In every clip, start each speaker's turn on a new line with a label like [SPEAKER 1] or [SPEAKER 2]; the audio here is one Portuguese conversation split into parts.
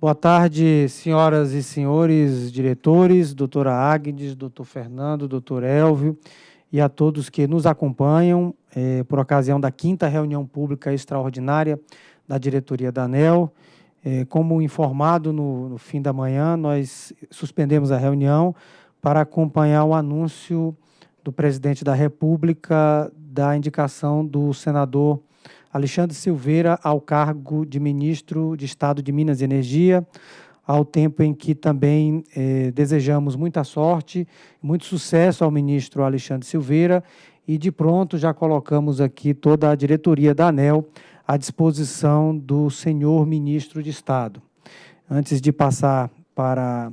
[SPEAKER 1] Boa tarde, senhoras e senhores diretores, doutora Agnes, doutor Fernando, doutor Elvio e a todos que nos acompanham eh, por ocasião da quinta reunião pública extraordinária da diretoria da ANEL. Eh, como informado no, no fim da manhã, nós suspendemos a reunião para acompanhar o anúncio do presidente da República da indicação do senador Alexandre Silveira ao cargo de ministro de Estado de Minas e Energia, ao tempo em que também eh, desejamos muita sorte, muito sucesso ao ministro Alexandre Silveira e de pronto já colocamos aqui toda a diretoria da ANEL à disposição do senhor ministro de Estado. Antes de passar para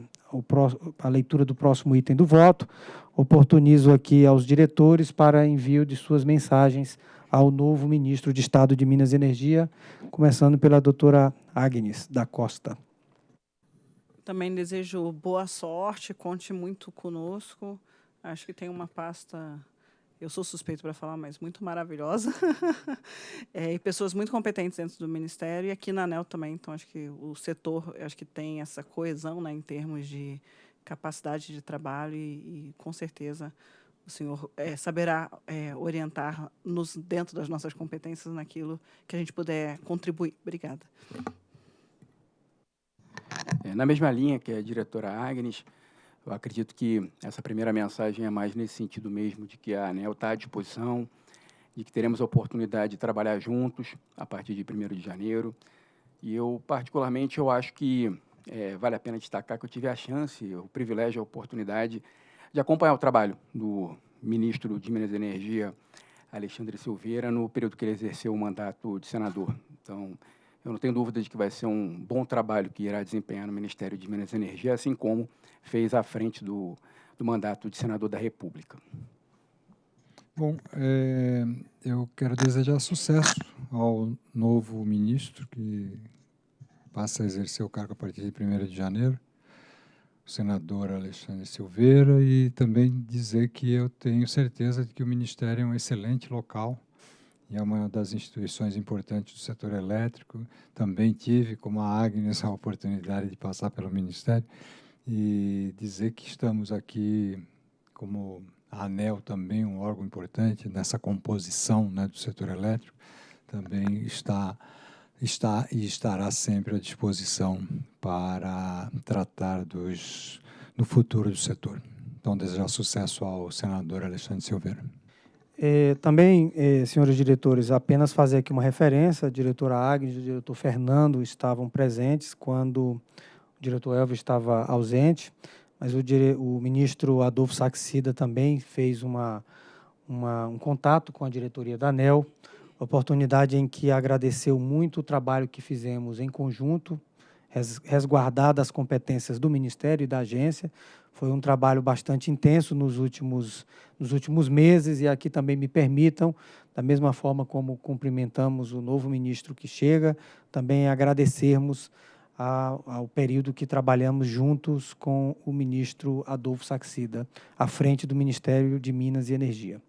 [SPEAKER 1] a leitura do próximo item do voto, oportunizo aqui aos diretores para envio de suas mensagens ao novo ministro de Estado de Minas e Energia, começando pela doutora Agnes da Costa.
[SPEAKER 2] Também desejo boa sorte, conte muito conosco. Acho que tem uma pasta, eu sou suspeito para falar, mas muito maravilhosa. é, e pessoas muito competentes dentro do Ministério e aqui na ANEL também. Então, acho que o setor acho que tem essa coesão né, em termos de capacidade de trabalho e, e com certeza, o senhor é, saberá é, orientar-nos dentro das nossas competências naquilo que a gente puder contribuir. Obrigada.
[SPEAKER 3] É, na mesma linha que a diretora Agnes, eu acredito que essa primeira mensagem é mais nesse sentido mesmo, de que a ANEL está à disposição, de que teremos a oportunidade de trabalhar juntos a partir de 1 de janeiro. E eu, particularmente, eu acho que é, vale a pena destacar que eu tive a chance, o privilégio, a oportunidade de acompanhar o trabalho do ministro de Minas e Energia, Alexandre Silveira, no período que ele exerceu o mandato de senador. Então, eu não tenho dúvida de que vai ser um bom trabalho que irá desempenhar no Ministério de Minas e Energia, assim como fez à frente do, do mandato de senador da República.
[SPEAKER 4] Bom, é, eu quero desejar sucesso ao novo ministro que passa a exercer o cargo a partir de 1 de janeiro o senador Alexandre Silveira e também dizer que eu tenho certeza de que o Ministério é um excelente local e é uma das instituições importantes do setor elétrico. Também tive, como a Agnes, a oportunidade de passar pelo Ministério e dizer que estamos aqui como a ANEL também, um órgão importante nessa composição né, do setor elétrico, também está está e estará sempre à disposição para tratar dos, do futuro do setor. Então, desejar sucesso ao senador Alexandre Silveira.
[SPEAKER 1] É, também, é, senhores diretores, apenas fazer aqui uma referência, a diretora Agnes e o diretor Fernando estavam presentes quando o diretor Elvio estava ausente, mas o, dire, o ministro Adolfo Saxida também fez uma, uma, um contato com a diretoria da ANEL, oportunidade em que agradeceu muito o trabalho que fizemos em conjunto, resguardado as competências do Ministério e da agência. Foi um trabalho bastante intenso nos últimos, nos últimos meses e aqui também me permitam, da mesma forma como cumprimentamos o novo ministro que chega, também agradecermos ao, ao período que trabalhamos juntos com o ministro Adolfo Saxida, à frente do Ministério de Minas e Energia.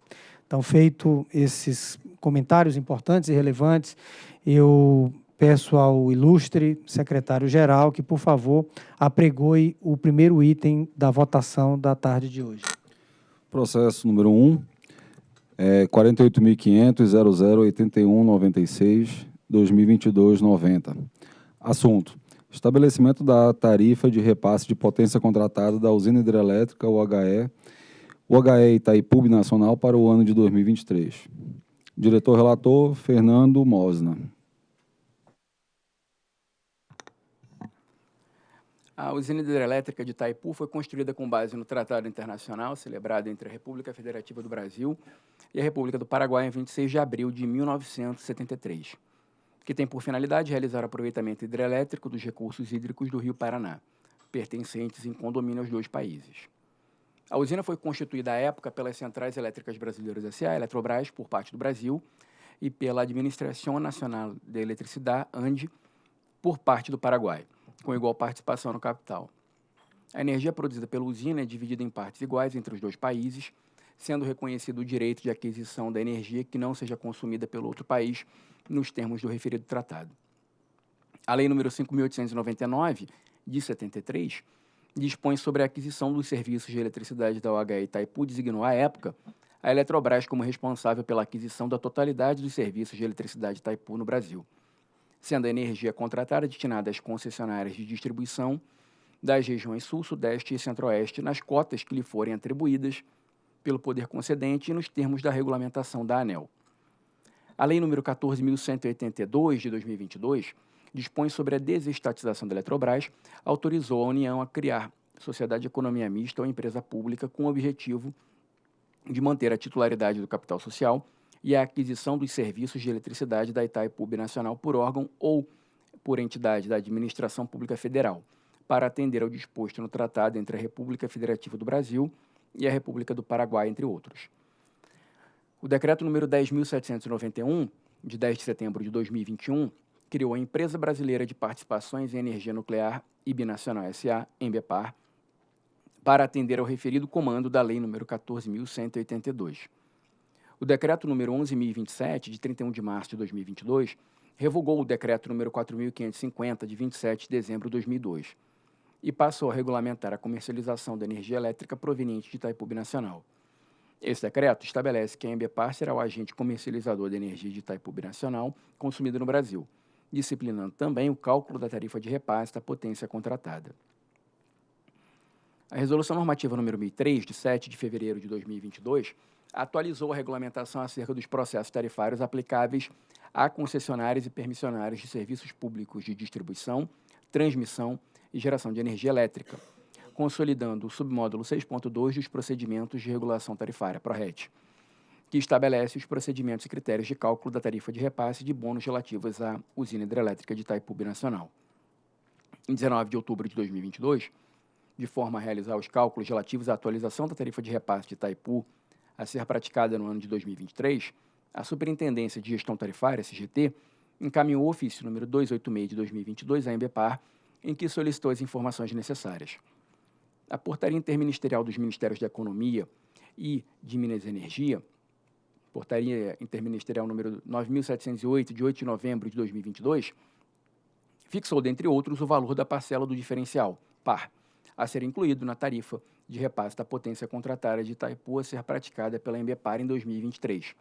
[SPEAKER 1] Então, feito esses comentários importantes e relevantes, eu peço ao ilustre secretário-geral que, por favor, apregoe o primeiro item da votação da tarde de hoje.
[SPEAKER 5] Processo número 1, é 48.500.008196, 2022-90. Assunto, estabelecimento da tarifa de repasse de potência contratada da usina hidrelétrica UHE o HE Itaipu Nacional para o ano de 2023. Diretor-relator, Fernando Mosna.
[SPEAKER 3] A usina hidrelétrica de Itaipu foi construída com base no Tratado Internacional celebrado entre a República Federativa do Brasil e a República do Paraguai em 26 de abril de 1973, que tem por finalidade realizar aproveitamento hidrelétrico dos recursos hídricos do Rio Paraná, pertencentes em condomínio aos dois países. A usina foi constituída à época pelas Centrais Elétricas Brasileiras S.A., Eletrobras, por parte do Brasil, e pela Administração Nacional de Eletricidade, ANDE, por parte do Paraguai, com igual participação no capital. A energia produzida pela usina é dividida em partes iguais entre os dois países, sendo reconhecido o direito de aquisição da energia que não seja consumida pelo outro país nos termos do referido tratado. A Lei nº 5.899, de 73, dispõe sobre a aquisição dos serviços de eletricidade da OHE Itaipu, designou à época a Eletrobras como responsável pela aquisição da totalidade dos serviços de eletricidade Itaipu no Brasil, sendo a energia contratada destinada às concessionárias de distribuição das regiões Sul, Sudeste e Centro-Oeste nas cotas que lhe forem atribuídas pelo poder concedente e nos termos da regulamentação da ANEL. A Lei nº 14.182, de 2022, dispõe sobre a desestatização da Eletrobras, autorizou a União a criar sociedade de economia mista ou empresa pública com o objetivo de manter a titularidade do capital social e a aquisição dos serviços de eletricidade da Itaipu Nacional por órgão ou por entidade da Administração Pública Federal, para atender ao disposto no tratado entre a República Federativa do Brasil e a República do Paraguai, entre outros. O decreto número 10.791, de 10 de setembro de 2021, criou a Empresa Brasileira de Participações em Energia Nuclear e Binacional S.A., EMBEPAR, para atender ao referido comando da Lei nº 14.182. O decreto número 11.027, de 31 de março de 2022, revogou o decreto número 4.550, de 27 de dezembro de 2002, e passou a regulamentar a comercialização da energia elétrica proveniente de Itaipu Nacional. Esse decreto estabelece que a Embepar será o agente comercializador de energia de Itaipu Nacional consumida no Brasil, disciplinando também o cálculo da tarifa de repasse da potência contratada. A Resolução Normativa número 1003, de 7 de fevereiro de 2022, atualizou a regulamentação acerca dos processos tarifários aplicáveis a concessionários e permissionários de serviços públicos de distribuição, transmissão e geração de energia elétrica, consolidando o submódulo 6.2 dos procedimentos de regulação tarifária, PRORET, que estabelece os procedimentos e critérios de cálculo da tarifa de repasse de bônus relativos à usina hidrelétrica de Itaipu Nacional. Em 19 de outubro de 2022, de forma a realizar os cálculos relativos à atualização da tarifa de repasse de Itaipu a ser praticada no ano de 2023, a Superintendência de Gestão Tarifária, SGT, encaminhou o ofício número 286 de 2022 à Embepar, em que solicitou as informações necessárias. A Portaria Interministerial dos Ministérios da Economia e de Minas e Energia Portaria Interministerial número 9.708, de 8 de novembro de 2022, fixou, dentre outros, o valor da parcela do diferencial, par, a ser incluído na tarifa de repasse da potência contratária de Itaipu a ser praticada pela Embepar em 2023,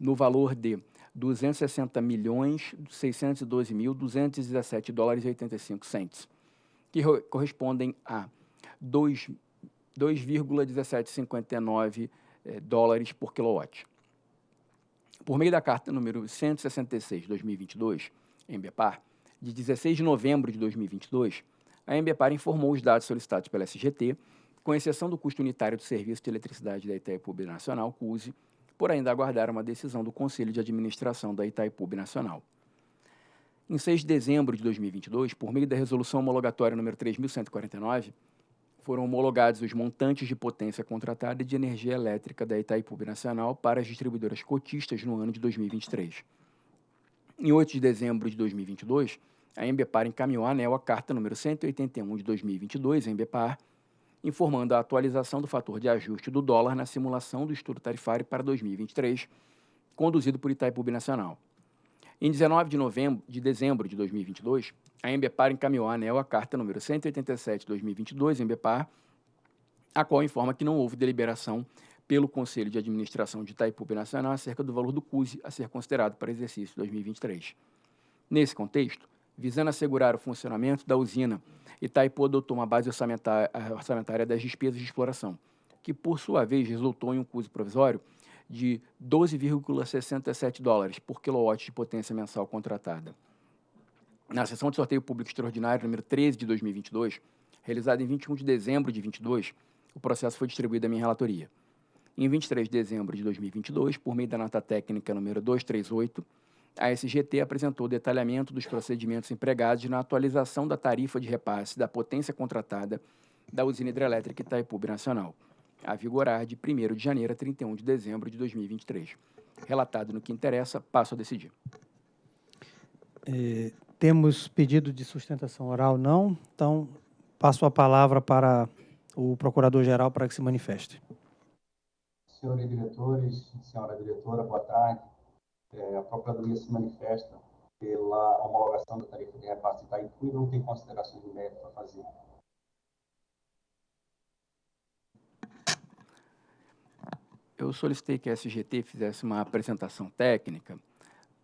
[SPEAKER 3] no valor de 260 milhões 612 mil 217 dólares e 85 centes, que correspondem a 2,1759 eh, dólares por quilowatt. Por meio da carta número 166 de 2022, Embepar, de 16 de novembro de 2022, a Embepar informou os dados solicitados pela SGT, com exceção do custo unitário do serviço de eletricidade da Itaipu Nacional, CUSE, por ainda aguardar uma decisão do Conselho de Administração da Itaipu Nacional. Em 6 de dezembro de 2022, por meio da resolução homologatória número 3149, foram homologados os montantes de potência contratada de energia elétrica da Itaipu Nacional para as distribuidoras cotistas no ano de 2023. Em 8 de dezembro de 2022, a Embepar encaminhou à ANEL a carta número 181 de 2022, Embepar, informando a atualização do fator de ajuste do dólar na simulação do estudo tarifário para 2023, conduzido por Itaipu Nacional. Em 19 de, novembro, de dezembro de 2022, a Embepar encaminhou à ANEL a carta número 187-2022, Embepar, a qual informa que não houve deliberação pelo Conselho de Administração de Itaipu Nacional acerca do valor do CUSE a ser considerado para exercício 2023. Nesse contexto, visando assegurar o funcionamento da usina, Itaipu adotou uma base orçamentária das despesas de exploração, que, por sua vez, resultou em um CUSE provisório de 12,67 dólares por quilowatt de potência mensal contratada. Na sessão de sorteio público extraordinário número 13 de 2022, realizada em 21 de dezembro de 2022, o processo foi distribuído à minha relatoria. Em 23 de dezembro de 2022, por meio da nota técnica número 238, a SGT apresentou o detalhamento dos procedimentos empregados na atualização da tarifa de repasse da potência contratada da usina hidrelétrica Itaipu Nacional, a vigorar de 1 de janeiro a 31 de dezembro de 2023. Relatado no que interessa, passo a decidir.
[SPEAKER 1] É, temos pedido de sustentação oral? Não. Então, passo a palavra para o Procurador-Geral para que se manifeste.
[SPEAKER 6] Senhores diretores, senhora diretora, boa tarde. É, a Procuradoria se manifesta pela homologação da tarifa de repasse de Itaipu e não tem considerações de mérito a fazer.
[SPEAKER 3] Eu solicitei que a SGT fizesse uma apresentação técnica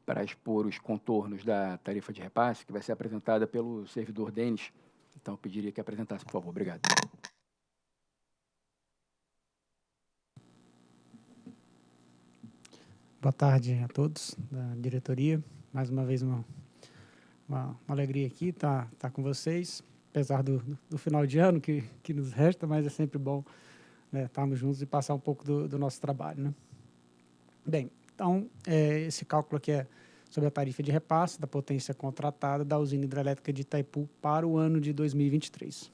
[SPEAKER 3] para expor os contornos da tarifa de repasse, que vai ser apresentada pelo servidor Denis. Então, pediria que apresentasse, por favor. Obrigado.
[SPEAKER 7] Boa tarde a todos da diretoria. Mais uma vez, uma, uma, uma alegria aqui estar, estar com vocês, apesar do, do final de ano que, que nos resta, mas é sempre bom né, estarmos juntos e passar um pouco do, do nosso trabalho. Né? Bem, então, é, esse cálculo aqui é sobre a tarifa de repasse da potência contratada da usina hidrelétrica de Itaipu para o ano de 2023.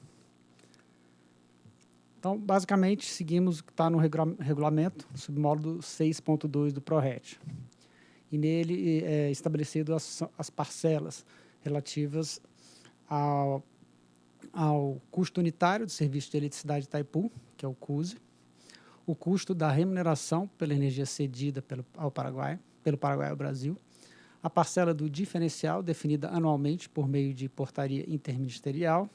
[SPEAKER 7] Então, basicamente, seguimos o que está no regulamento, submódulo 6.2 do PRORED. E nele é estabelecido as, as parcelas relativas ao, ao custo unitário do serviço de eletricidade de Itaipu, que é o CUSE, o custo da remuneração pela energia cedida pelo, ao Paraguai, pelo Paraguai ao Brasil, a parcela do diferencial definida anualmente por meio de portaria interministerial,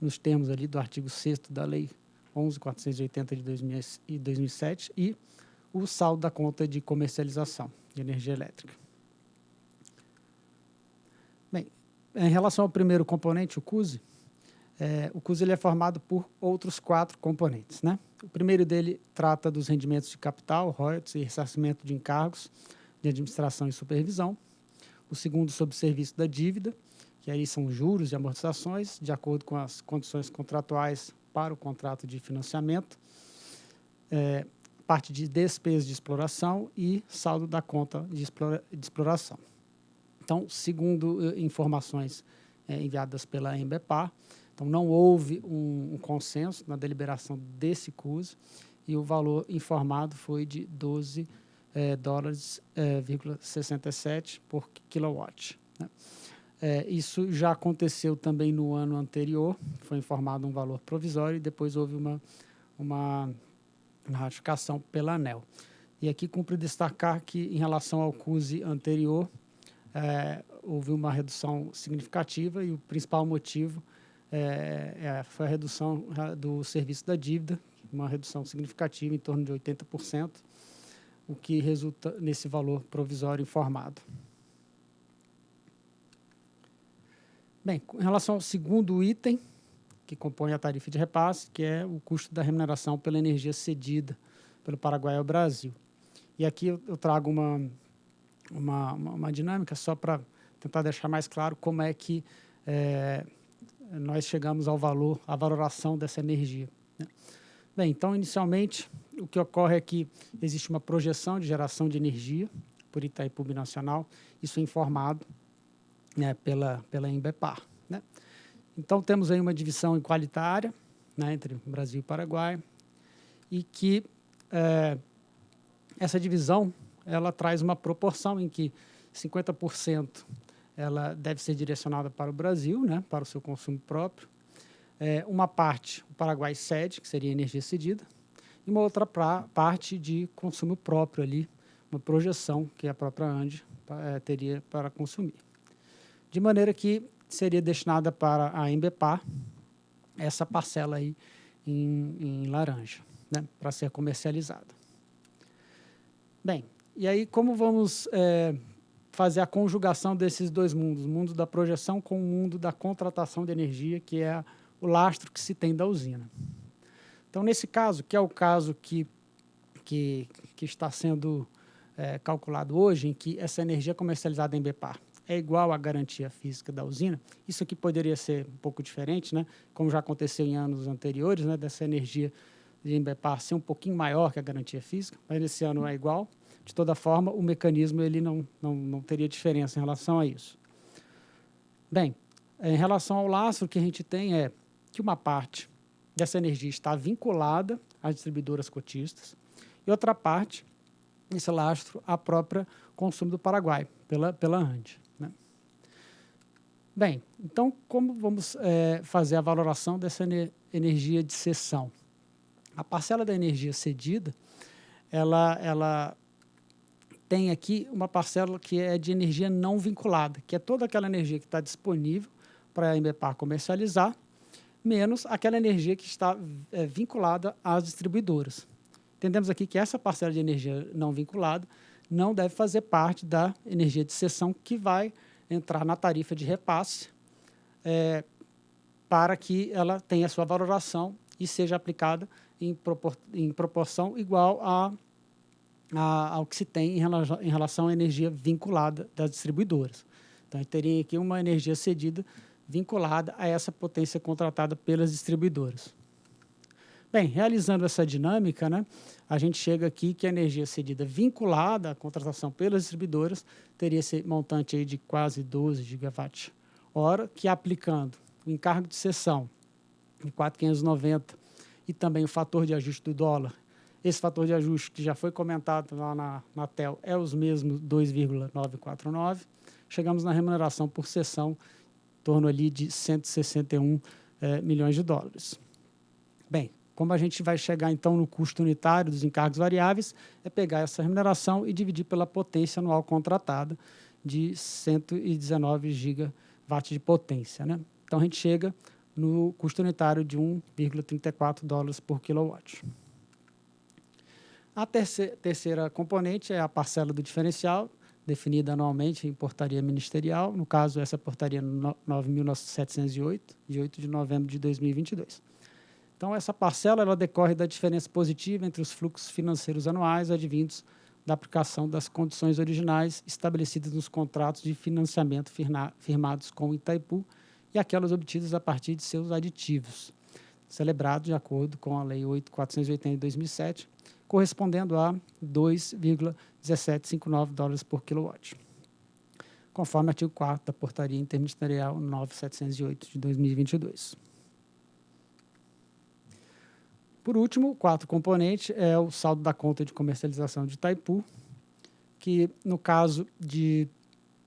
[SPEAKER 7] nos termos ali do artigo 6 da Lei 11.480 de 2007 e o saldo da conta de comercialização de energia elétrica. Bem, em relação ao primeiro componente, o CUSE, é, o CUS ele é formado por outros quatro componentes. Né? O primeiro dele trata dos rendimentos de capital, royalties e ressarcimento de encargos de administração e supervisão. O segundo, sobre o serviço da dívida, que aí são juros e amortizações, de acordo com as condições contratuais para o contrato de financiamento. É, parte de despesas de exploração e saldo da conta de, explora, de exploração. Então, segundo uh, informações é, enviadas pela Embepar, então, não houve um, um, consenso na deliberação desse CUS e o valor informado foi de 12 é, dólares, é, 67 por quilowatt. Né? É, isso já aconteceu também no ano anterior, foi informado um valor provisório e depois houve uma, uma, uma ratificação pela ANEL. E aqui cumpre destacar que, em relação ao CUSE anterior, é, houve uma redução significativa e o principal motivo é, é, foi a redução do serviço da dívida, uma redução significativa, em torno de 80%, o que resulta nesse valor provisório informado. Bem, em relação ao segundo item, que compõe a tarifa de repasse, que é o custo da remuneração pela energia cedida pelo Paraguai ao Brasil. E aqui eu, trago uma, uma, uma, dinâmica só para tentar deixar mais claro como é que é, nós chegamos ao valor, à valoração dessa energia. Né? Bem, então, inicialmente, o que ocorre é que existe uma projeção de geração de energia por Itaipu Nacional, isso é informado né, pela, pela Embepar. Né? Então, temos aí uma divisão igualitária né, entre Brasil e Paraguai, e que é, essa divisão ela traz uma proporção em que 50% ela deve ser direcionada para o Brasil, né, para o seu consumo próprio. É, uma parte o Paraguai cede, que seria energia cedida, e uma outra pra, parte de consumo próprio ali, uma projeção que a própria ANDE é, teria para consumir. De maneira que seria destinada para a Embepar essa parcela aí em, em laranja, né, para ser comercializada. Bem, e aí como vamos é, fazer a conjugação desses dois mundos, o mundo da projeção com o mundo da contratação de energia, que é o lastro que se tem da usina. Então, nesse caso, que é o caso que, que, que está sendo é, calculado hoje, em que essa energia comercializada em BEPAR é igual à garantia física da usina, isso aqui poderia ser um pouco diferente, né? como já aconteceu em anos anteriores, né? dessa energia de Embepar ser um pouquinho maior que a garantia física, mas esse ano é igual de toda forma, o mecanismo ele não, não, não teria diferença em relação a isso. Bem, em relação ao lastro, o que a gente tem é que uma parte dessa energia está vinculada às distribuidoras cotistas e outra parte, esse lastro, a própria consumo do Paraguai, pela, pela ANDE. Né? Bem, então, como vamos é, fazer a valoração dessa energia de cessão? A parcela da energia cedida, ela, ela tem aqui uma parcela que é de energia não vinculada, que é toda aquela energia que está disponível para a Embepar comercializar, menos aquela energia que está é, vinculada às distribuidoras. Entendemos aqui que essa parcela de energia não vinculada não deve fazer parte da energia de cessão que vai entrar na tarifa de repasse é, para que ela tenha sua valoração e seja aplicada em, propor em proporção igual a, a, ao que se tem em relação, em relação à energia vinculada das distribuidoras. Então, a teria aqui uma energia cedida vinculada a essa potência contratada pelas distribuidoras. Bem, realizando essa dinâmica, né, a gente chega aqui que a energia cedida vinculada à contratação pelas distribuidoras teria esse montante aí de quase 12 gigawatt-hora, que aplicando o encargo de cessão em 4,590 e também o fator de ajuste do dólar, esse fator de ajuste que já foi comentado lá na, na TEL é os mesmos 2,949, chegamos na remuneração por sessão em torno ali de 161 eh, milhões de dólares. Bem, como a gente vai chegar, então, no custo unitário dos encargos variáveis, é pegar essa remuneração e dividir pela potência anual contratada de 119 gigawatts de potência. Né? Então, a gente chega no custo unitário de 1,34 dólares por quilowatt. A terceira, terceira componente é a parcela do diferencial, definida anualmente em portaria ministerial, no caso, essa portaria 9.708, de 8 de novembro de 2022. Então, essa parcela ela decorre da diferença positiva entre os fluxos financeiros anuais advindos da aplicação das condições originais estabelecidas nos contratos de financiamento firmados com o Itaipu e aquelas obtidas a partir de seus aditivos, celebrados de acordo com a Lei 8.480 de 2007, correspondendo a 2,1759 dólares por quilowatt, conforme o artigo 4 da Portaria Interministerial 9708 de 2022. Por último, o quarto componente é o saldo da conta de comercialização de Itaipu, que no caso de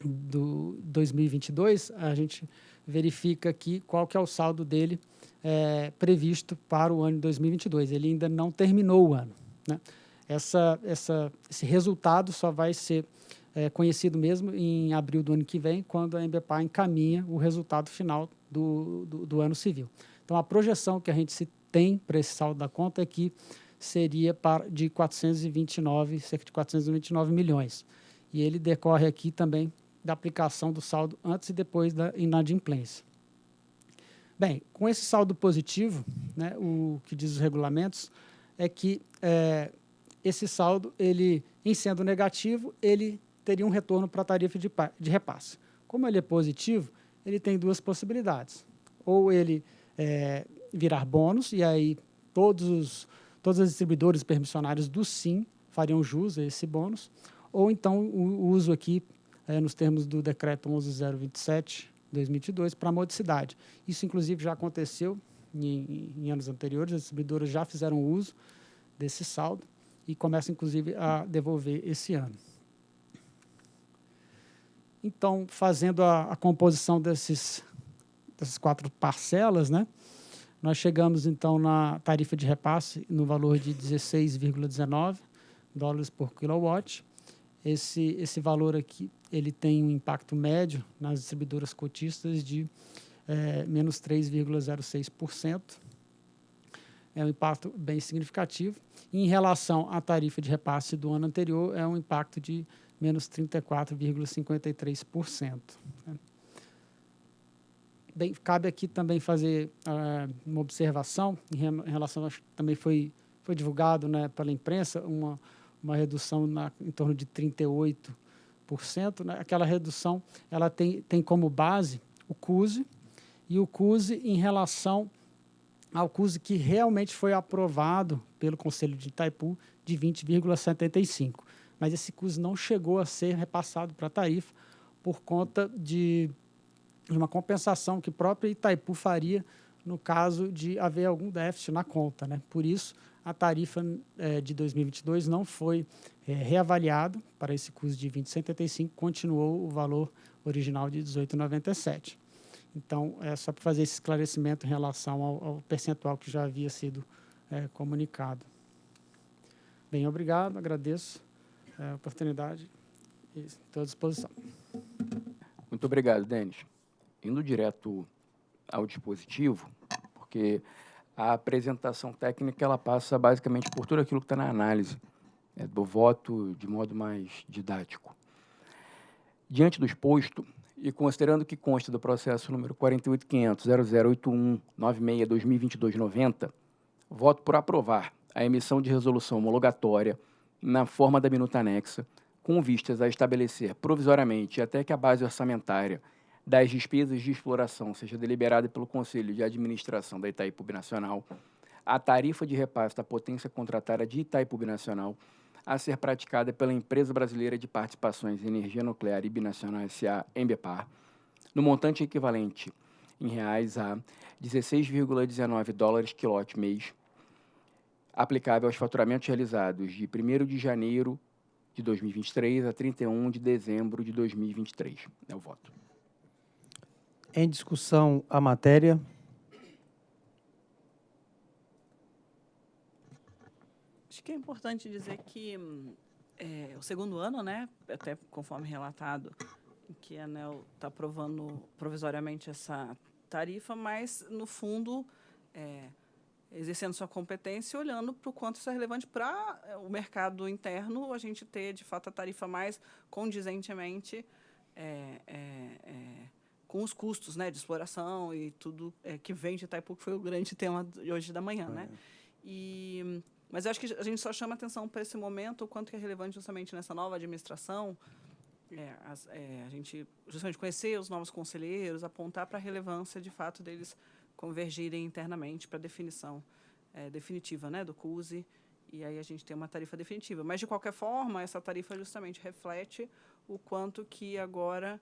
[SPEAKER 7] do 2022, a gente verifica aqui qual que é o saldo dele é, previsto para o ano de 2022. Ele ainda não terminou o ano. Né? Essa, essa, esse resultado só vai ser é, conhecido mesmo em abril do ano que vem, quando a Embepar encaminha o resultado final do, do, do ano civil. Então, a projeção que a gente se tem para esse saldo da conta é que seria de 429, cerca de 429 milhões. E ele decorre aqui também da aplicação do saldo antes e depois da inadimplência. Bem, com esse saldo positivo, né, o que diz os regulamentos é que é, esse saldo, ele, em sendo negativo, ele teria um retorno para a tarifa de, de repasse. Como ele é positivo, ele tem duas possibilidades. Ou ele é, virar bônus, e aí todos os, todos os distribuidores permissionários do SIM fariam jus a esse bônus, ou então o, uso aqui, é, nos termos do decreto 11027, 2022, para modicidade. Isso, inclusive, já aconteceu em, em, anos anteriores, as distribuidoras já fizeram uso desse saldo e começam, inclusive, a devolver esse ano. Então, fazendo a, a composição desses, dessas quatro parcelas, né, nós chegamos, então, na tarifa de repasse no valor de 16,19 dólares por quilowatt. Esse, esse valor aqui ele tem um impacto médio nas distribuidoras cotistas de é, menos 3,06%. É um impacto bem significativo. Em relação à tarifa de repasse do ano anterior, é um impacto de menos 34,53%. Bem, cabe aqui também fazer uh, uma observação em, em relação, acho que também foi, foi divulgado né, pela imprensa, uma, uma redução na, em torno de 38%. Né? Aquela redução ela tem, tem como base o CUSE, e o CUSE em relação ao CUSE que realmente foi aprovado pelo Conselho de Itaipu de 20,75. Mas esse CUSE não chegou a ser repassado para a tarifa por conta de uma compensação que própria Itaipu faria no caso de haver algum déficit na conta. Né? Por isso, a tarifa é, de 2022 não foi é, reavaliada para esse custo de 20,75, continuou o valor original de 18,97. Então, é só para fazer esse esclarecimento em relação ao, ao percentual que já havia sido é, comunicado. Bem, obrigado, agradeço é, a oportunidade. Estou à disposição.
[SPEAKER 3] Muito obrigado, Denis. Indo direto ao dispositivo, porque a apresentação técnica ela passa basicamente por tudo aquilo que está na análise é, do voto de modo mais didático. Diante do exposto, e considerando que consta do processo número 48.500.0081.96.2022.90, voto por aprovar a emissão de resolução homologatória na forma da minuta anexa, com vistas a estabelecer provisoriamente até que a base orçamentária das despesas de exploração seja deliberada pelo Conselho de Administração da Itaipu Nacional, a tarifa de repasse da potência contratada de Itaipu Nacional a ser praticada pela Empresa Brasileira de Participações em Energia Nuclear e Binacional S.A. Embepar, no montante equivalente em reais a 16,19 dólares quilowatt mês, aplicável aos faturamentos realizados de 1 de janeiro de 2023 a 31 de dezembro de 2023. É o voto.
[SPEAKER 1] Em discussão a matéria.
[SPEAKER 2] Acho que é importante dizer que é, o segundo ano, né, até conforme relatado, que a ANEL está aprovando provisoriamente essa tarifa, mas, no fundo, é, exercendo sua competência e olhando para o quanto isso é relevante para é, o mercado interno, a gente ter, de fato, a tarifa mais condizentemente é, é, é com os custos né, de exploração e tudo é, que vem de Itaipu, que foi o grande tema de hoje da manhã. Né? E mas eu acho que a gente só chama atenção para esse momento, o quanto é relevante justamente nessa nova administração, é, as, é, a gente justamente conhecer os novos conselheiros, apontar para a relevância, de fato, deles convergirem internamente para a definição é, definitiva né, do CUSE, e aí a gente tem uma tarifa definitiva. Mas, de qualquer forma, essa tarifa justamente reflete o quanto que agora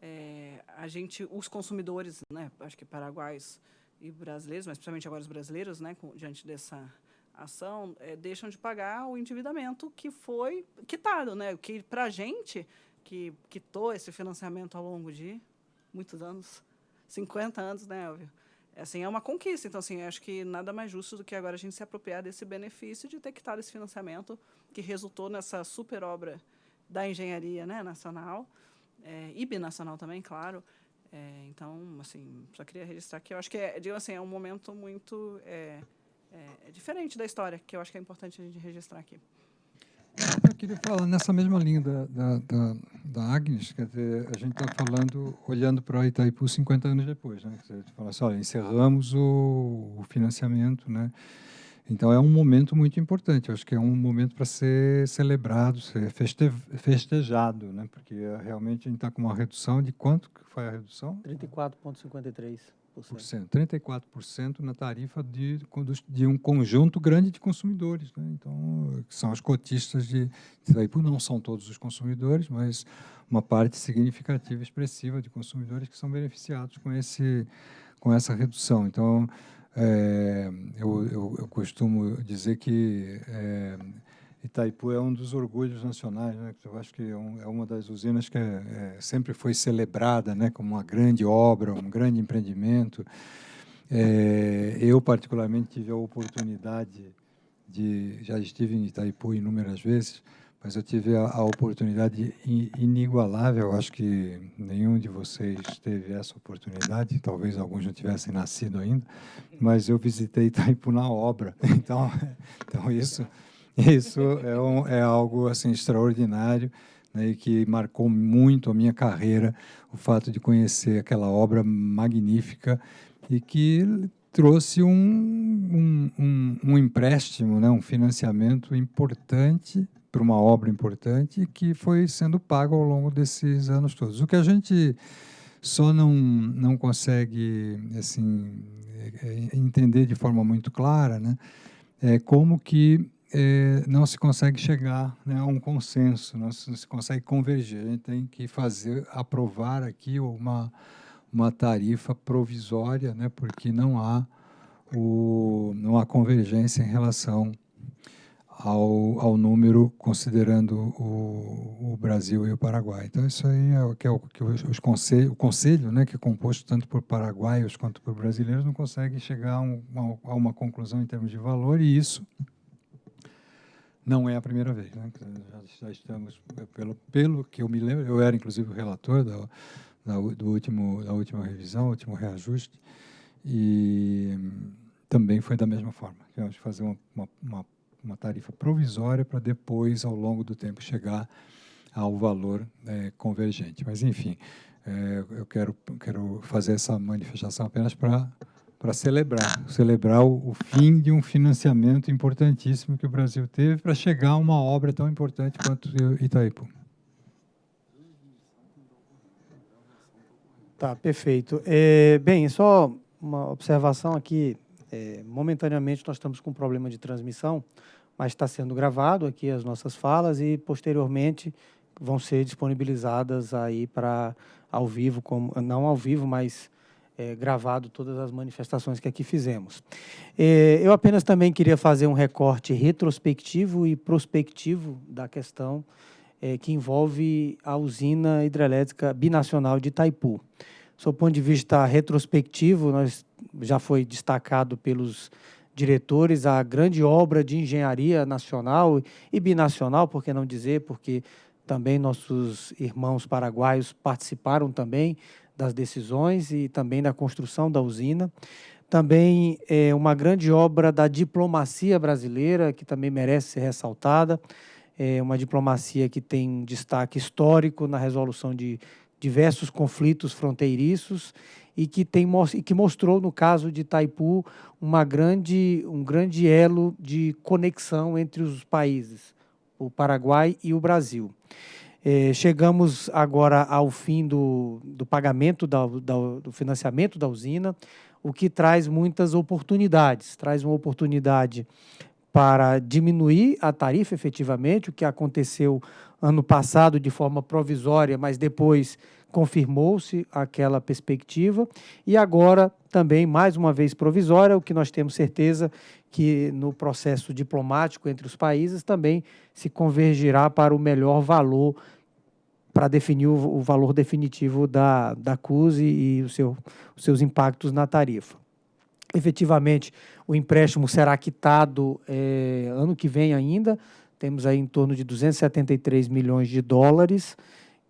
[SPEAKER 2] é, a gente, os consumidores, né, acho que paraguaios e brasileiros, mas principalmente agora os brasileiros, né, com, diante dessa ação é, deixam de pagar o endividamento que foi quitado, né? Que para a gente que quitou esse financiamento ao longo de muitos anos, 50 anos, né, Elvio? Assim, é uma conquista. Então, assim, acho que nada mais justo do que agora a gente se apropriar desse benefício de ter quitado esse financiamento que resultou nessa super obra da engenharia né, nacional é, e binacional também, claro. É, então, assim, só queria registrar que eu acho que é, digo assim, é um momento muito é, é, é, diferente da história, que eu acho que é importante a gente registrar aqui.
[SPEAKER 4] Eu queria falar nessa mesma linha da, da, da, da Agnes, quer dizer, a gente está falando, olhando para o Itaipu 50 anos depois, né? Quer dizer, fala assim, olha, encerramos o, o financiamento, né? Então é um momento muito importante. Eu acho que é um momento para ser celebrado, ser feste, festejado, né? Porque realmente a gente está com uma redução de quanto que foi a redução?
[SPEAKER 1] 34,53%.
[SPEAKER 4] 34% na tarifa de, de um conjunto grande de consumidores. Né? Então, são os cotistas de, de não são todos os consumidores, mas uma parte significativa, expressiva de consumidores que são beneficiados com, esse, com essa redução. Então, é, eu, eu, eu, costumo dizer que é, Itaipu é um dos orgulhos nacionais, né? Eu acho que é, é uma das usinas que é, é, sempre foi celebrada, né, como uma grande obra, um grande empreendimento. É, eu particularmente tive a oportunidade de, já estive em Itaipu inúmeras vezes, mas eu tive a, a oportunidade inigualável. Acho que nenhum de vocês teve essa oportunidade. Talvez alguns não tivessem nascido ainda, mas eu visitei Itaipu na obra. Então, então isso isso é, um, é algo assim extraordinário né, e que marcou muito a minha carreira, o fato de conhecer aquela obra magnífica e que trouxe um, um, um, um empréstimo, né, um financiamento importante para uma obra importante que foi sendo pago ao longo desses anos todos. O que a gente só não, não consegue assim, é, é, entender de forma muito clara né, é como que é, não se consegue chegar né, a um consenso, não se, não se, consegue converger. A gente tem que fazer, aprovar aqui uma, uma tarifa provisória, né, porque não há, o, não há convergência em relação ao, ao número, considerando o, o Brasil e o Paraguai. Então, isso aí é o que, é o, que os conselho, o conselho, né, que é composto tanto por paraguaios quanto por brasileiros, não consegue chegar a, um, a uma conclusão em termos de valor, e isso não é a primeira vez. Né? Já, estamos, pelo, pelo que eu me lembro, eu era inclusive o relator da, da, do último, da última revisão, último reajuste, e também foi da mesma forma. Tivemos que fazer uma, uma, uma, uma tarifa provisória para depois, ao longo do tempo, chegar ao valor é, convergente. Mas, enfim, é, eu quero, quero fazer essa manifestação apenas para para celebrar, celebrar o, o, fim de um financiamento importantíssimo que o Brasil teve para chegar a uma obra tão importante quanto Itaipu.
[SPEAKER 1] Tá, perfeito. É, bem, só uma observação aqui. É, momentaneamente nós estamos com um problema de transmissão, mas está sendo gravado aqui as nossas falas e posteriormente vão ser disponibilizadas aí para ao vivo, como não ao vivo, mas é, gravado todas as manifestações que aqui fizemos. É, eu apenas também queria fazer um recorte retrospectivo e prospectivo da questão é, que envolve a usina hidrelétrica binacional de Itaipu. Do ponto de vista retrospectivo, nós já foi destacado pelos diretores a grande obra de engenharia nacional e binacional, por que não dizer, porque também nossos irmãos paraguaios participaram também das decisões e também da construção da usina. Também é uma grande obra da diplomacia brasileira, que também merece ser ressaltada. É uma diplomacia que tem um destaque histórico na resolução de diversos conflitos fronteiriços e que, tem, e que mostrou, no caso de Itaipu, uma grande, um grande elo de conexão entre os países, o Paraguai e o Brasil. É, chegamos agora ao fim do, do pagamento da, da, do financiamento da usina, o que traz muitas oportunidades. Traz uma oportunidade para diminuir a tarifa efetivamente, o que aconteceu ano passado de forma provisória, mas depois confirmou-se aquela perspectiva. E agora também, mais uma vez provisória, o que nós temos certeza que no processo diplomático entre os países também se convergirá para o melhor valor para definir o, o, valor definitivo da, da CUSE e o seu, os seus impactos na tarifa. Efetivamente, o empréstimo será quitado é, ano que vem ainda, temos aí em torno de 273 milhões de dólares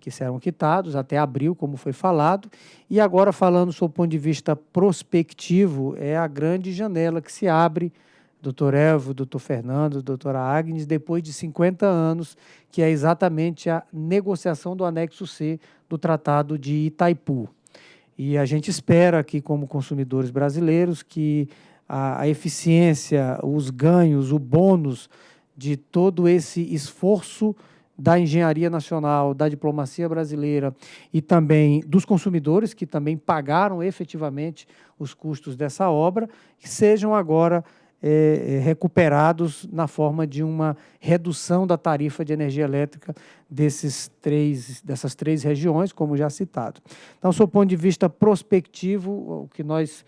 [SPEAKER 1] que serão quitados até abril, como foi falado. E agora, falando sob o ponto de vista prospectivo, é a grande janela que se abre doutor Elvio, doutor Fernando, doutora Agnes, depois de 50 anos, que é exatamente a negociação do anexo C do Tratado de Itaipu. E a gente espera aqui, como consumidores brasileiros, que a, a eficiência, os ganhos, o bônus de todo esse esforço da engenharia nacional, da diplomacia brasileira e também dos consumidores que também pagaram efetivamente os custos dessa obra, que sejam agora é, é, recuperados na forma de uma redução da tarifa de energia elétrica desses três, dessas três regiões, como já citado. Então, do ponto de vista prospectivo, o que nós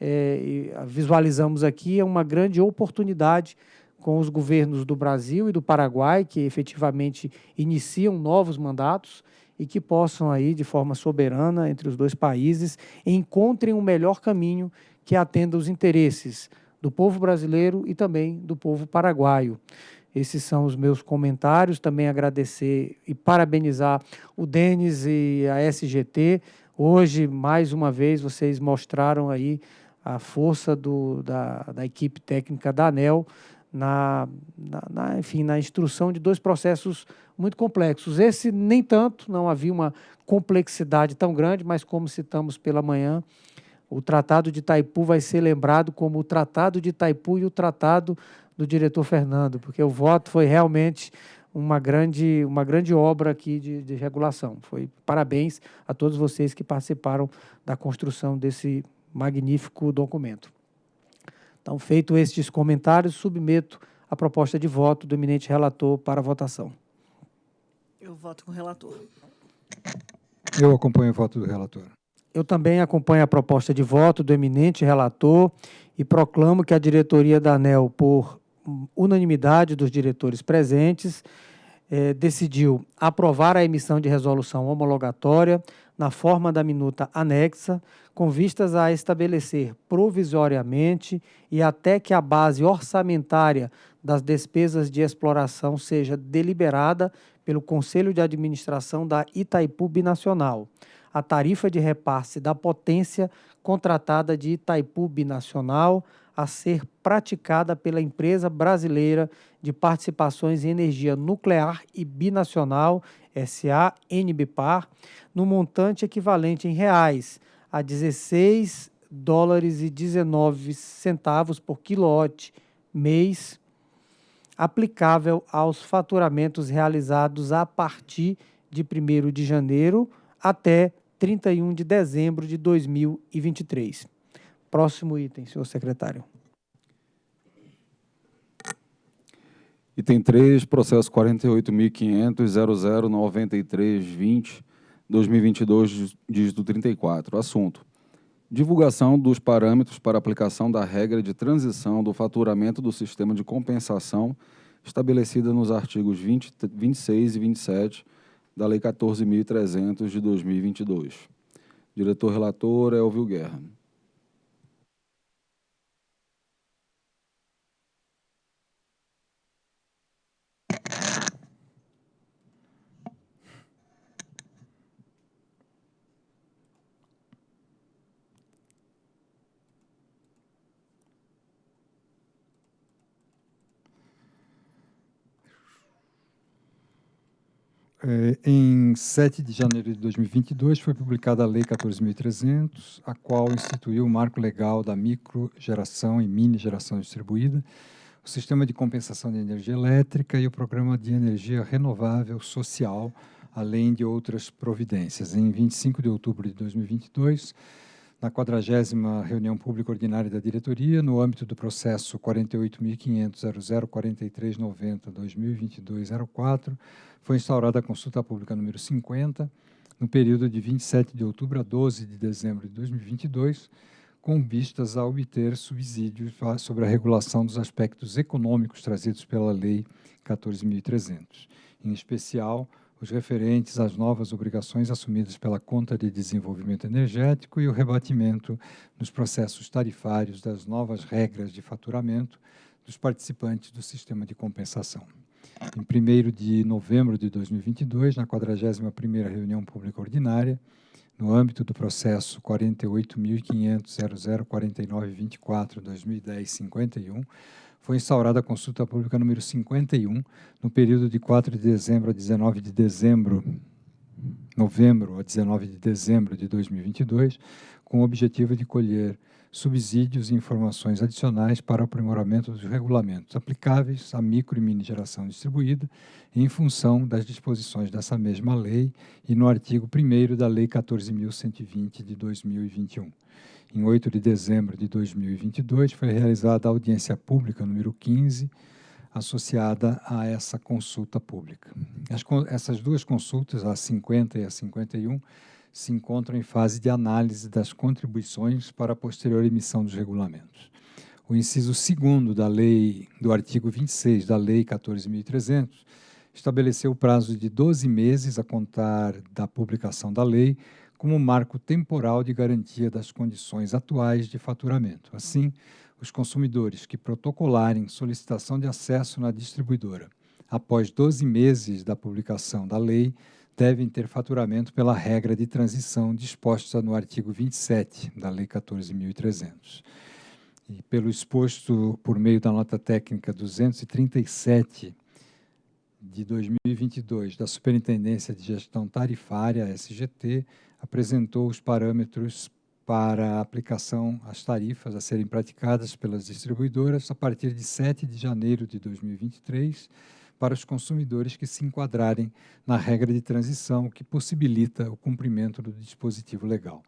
[SPEAKER 1] é, visualizamos aqui é uma grande oportunidade com os governos do Brasil e do Paraguai, que efetivamente iniciam novos mandatos e que possam aí, de forma soberana, entre os dois países, encontrem um melhor caminho que atenda os interesses do povo brasileiro e também do povo paraguaio. Esses são os meus comentários. Também agradecer e parabenizar o Denis e a SGT. Hoje, mais uma vez, vocês mostraram aí a força do, da, da equipe técnica da ANEL na, na, na, enfim, na instrução de dois processos muito complexos. Esse, nem tanto, não havia uma complexidade tão grande, mas como citamos pela manhã, o Tratado de Itaipu vai ser lembrado como o Tratado de Itaipu e o Tratado do diretor Fernando, porque o voto foi realmente uma grande, uma grande obra aqui de, de regulação. Foi parabéns a todos vocês que participaram da construção desse magnífico documento. Então, feito estes comentários, submeto a proposta de voto do eminente relator para votação.
[SPEAKER 2] Eu voto com o relator.
[SPEAKER 4] Eu acompanho o voto do relator.
[SPEAKER 1] Eu também acompanho a proposta de voto do eminente relator e proclamo que a diretoria da ANEL, por unanimidade dos diretores presentes, eh, decidiu aprovar a emissão de resolução homologatória na forma da minuta anexa, com vistas a estabelecer provisoriamente e até que a base orçamentária das despesas de exploração seja deliberada pelo Conselho de Administração da Itaipu Binacional, a tarifa de repasse da potência contratada de Itaipu Binacional a ser praticada pela empresa brasileira de participações em energia nuclear e binacional, SA NBPAR, no montante equivalente em reais a 16 dólares e 19 centavos por quilowatt mês, aplicável aos faturamentos realizados a partir de 1 de janeiro até 31 de dezembro de 2023. Próximo item, senhor secretário.
[SPEAKER 5] Item 3, processo 48.500.009320, 2022, dígito 34. Assunto: divulgação dos parâmetros para aplicação da regra de transição do faturamento do sistema de compensação estabelecida nos artigos 20, 26 e 27 da Lei 14.300 de 2022. Diretor relator Elvio Guerra.
[SPEAKER 4] É, em 7 de janeiro de 2022, foi publicada a Lei 14.300, a qual instituiu o marco legal da microgeração e mini geração distribuída, o sistema de compensação de energia elétrica e o programa de energia renovável social, além de outras providências. Em 25 de outubro de 2022, na 40 reunião pública ordinária da diretoria, no âmbito do processo 48.500.004390-2022-04, foi instaurada a consulta pública número 50, no período de 27 de outubro a 12 de dezembro de 2022, com vistas a obter subsídios sobre a regulação dos aspectos econômicos trazidos pela Lei 14.300, em especial os referentes às novas obrigações assumidas pela conta de desenvolvimento energético e o rebatimento nos processos tarifários das novas regras de faturamento dos participantes do sistema de compensação. Em 1 de novembro de 2022, na 41ª reunião pública ordinária, no âmbito do processo 48.500.004924-2010-51, foi instaurada a consulta pública número 51, no período de 4 de dezembro a 19 de dezembro, novembro a 19 de dezembro de 2022, com o objetivo de colher subsídios e informações adicionais para o aprimoramento dos regulamentos aplicáveis à micro e mini geração distribuída, em função das disposições dessa mesma lei e no artigo 1 da Lei 14.120 de 2021. Em 8 de dezembro de 2022, foi realizada a audiência pública número 15, associada a essa consulta pública. As, essas duas consultas, a 50 e a 51, se encontram em fase de análise das contribuições para a posterior emissão dos regulamentos. O inciso 2 da lei, do artigo 26 da Lei 14.300, estabeleceu o prazo de 12 meses a contar da publicação da lei como marco temporal de garantia das condições atuais de faturamento. Assim, os consumidores que protocolarem solicitação de acesso na distribuidora após 12 meses da publicação da lei devem ter faturamento pela regra de transição disposta no artigo 27 da Lei 14.300. E pelo exposto por meio da nota técnica 237 de 2022 da Superintendência de Gestão Tarifária, SGT, apresentou os parâmetros para a aplicação às tarifas a serem praticadas pelas distribuidoras a partir de 7 de janeiro de 2023 para os consumidores que se enquadrarem na regra de transição que possibilita o cumprimento do dispositivo legal.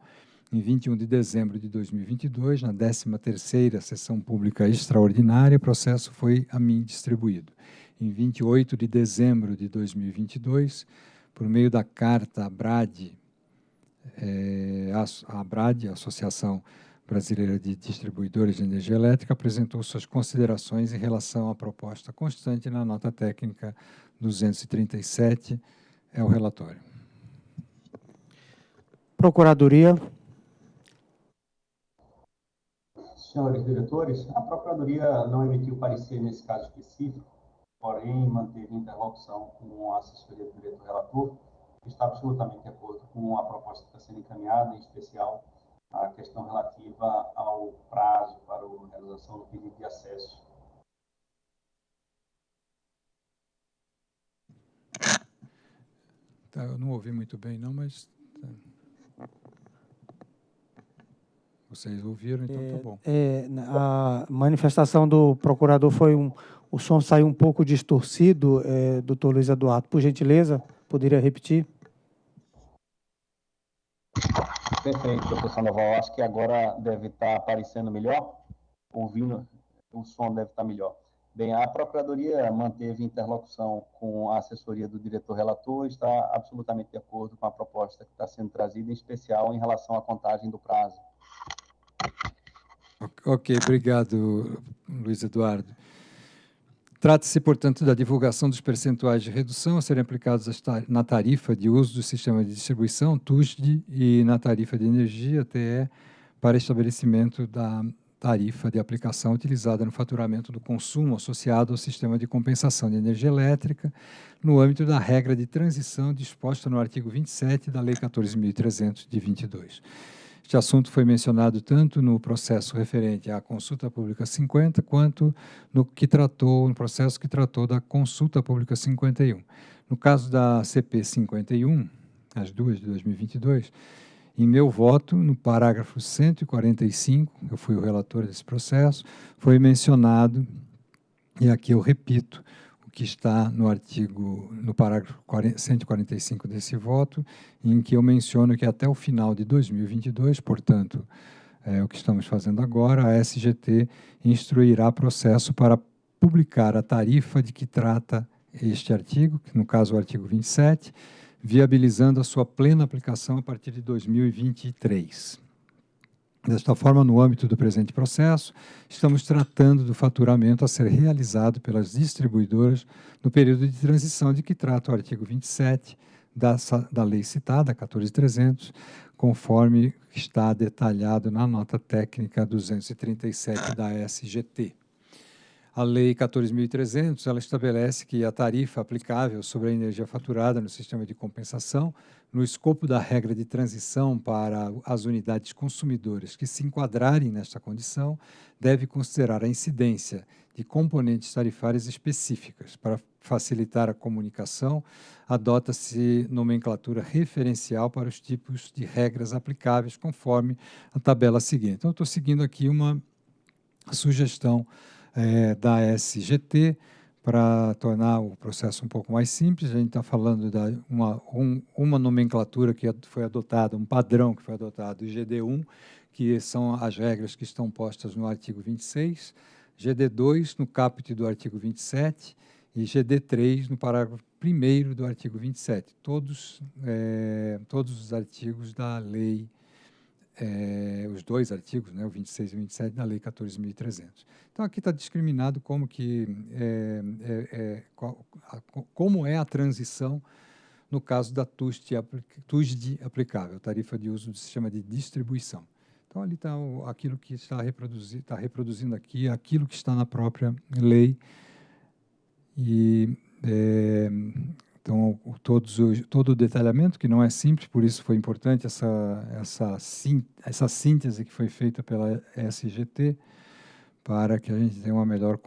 [SPEAKER 4] Em 21 de dezembro de 2022, na 13ª Sessão Pública Extraordinária, o processo foi a mim distribuído. Em 28 de dezembro de 2022, por meio da carta ABRAD é, a, a ABRAD, a Associação Brasileira de Distribuidores de Energia Elétrica, apresentou suas considerações em relação à proposta constante na nota técnica 237. É o relatório.
[SPEAKER 1] Procuradoria.
[SPEAKER 6] Senhores diretores, a Procuradoria não emitiu parecer nesse caso específico, porém manteve interlocução com a assessoria do diretor relator, que está absolutamente de acordo com a proposta que está sendo encaminhada, em especial a questão relativa ao prazo para a realização do pedido de acesso.
[SPEAKER 4] Tá, eu não ouvi muito bem, não, mas tá. vocês ouviram, então
[SPEAKER 1] é,
[SPEAKER 4] tá bom.
[SPEAKER 1] É, a manifestação do procurador foi um, o som saiu um pouco distorcido, é, doutor Luiz Eduardo. Por gentileza, poderia repetir?
[SPEAKER 6] Perfeito, professor Sandoval. Acho que agora deve estar aparecendo melhor, ouvindo, o som deve estar melhor. Bem, a Procuradoria manteve interlocução com a assessoria do diretor relator e está absolutamente de acordo com a proposta que está sendo trazida, em especial em relação à contagem do prazo.
[SPEAKER 4] Ok, obrigado, Luiz Eduardo. Trata-se, portanto, da divulgação dos percentuais de redução a serem aplicados na tarifa de uso do sistema de distribuição, TUSD, e na tarifa de energia, TE, para estabelecimento da tarifa de aplicação utilizada no faturamento do consumo associado ao sistema de compensação de energia elétrica, no âmbito da regra de transição disposta no artigo 27 da Lei 14.300 de 22. Este assunto foi mencionado tanto no processo referente à consulta pública 50, quanto no que tratou, no processo que tratou da consulta pública 51. No caso da CP 51, as duas de 2022, em meu voto, no parágrafo 145, eu fui o relator desse processo, foi mencionado, e aqui eu repito, que está no artigo, no parágrafo 145 desse voto, em que eu menciono que até o final de 2022, portanto, é o que estamos fazendo agora, a SGT instruirá processo para publicar a tarifa de que trata este artigo, que no caso é o artigo 27, viabilizando a sua plena aplicação a partir de 2023. Desta forma, no âmbito do presente processo, estamos tratando do faturamento a ser realizado pelas distribuidoras no período de transição de que trata o artigo 27 da, da lei citada, 14300, conforme está detalhado na nota técnica 237 da SGT. A Lei 14.300, ela estabelece que a tarifa aplicável sobre a energia faturada no sistema de compensação no escopo da regra de transição para as unidades consumidoras que se enquadrarem nesta condição, deve considerar a incidência de componentes tarifárias específicas. Para facilitar a comunicação, adota-se nomenclatura referencial para os tipos de regras aplicáveis, conforme a tabela seguinte. Então, estou seguindo aqui uma sugestão é, da SGT, para tornar o processo um pouco mais simples, a gente está falando de uma, um, uma nomenclatura que foi adotada, um padrão que foi adotado, o GD1, que são as regras que estão postas no artigo 26, GD2 no caput do artigo 27 e GD3 no parágrafo 1 do artigo 27, todos, é, todos os artigos da lei é, os dois artigos, né, o 26 e o 27 da Lei 14.300. Então, aqui está discriminado como, que, é, é, qual, a, como é a transição no caso da TUSD, TUSD aplicável, tarifa de uso do sistema de distribuição. Então, ali está aquilo que está, reproduzi, está reproduzindo aqui, aquilo que está na própria lei. E então, todos, todo o detalhamento, que não é simples, por isso foi importante essa, essa, essa síntese que foi feita pela SGT, para que a gente tenha uma melhor...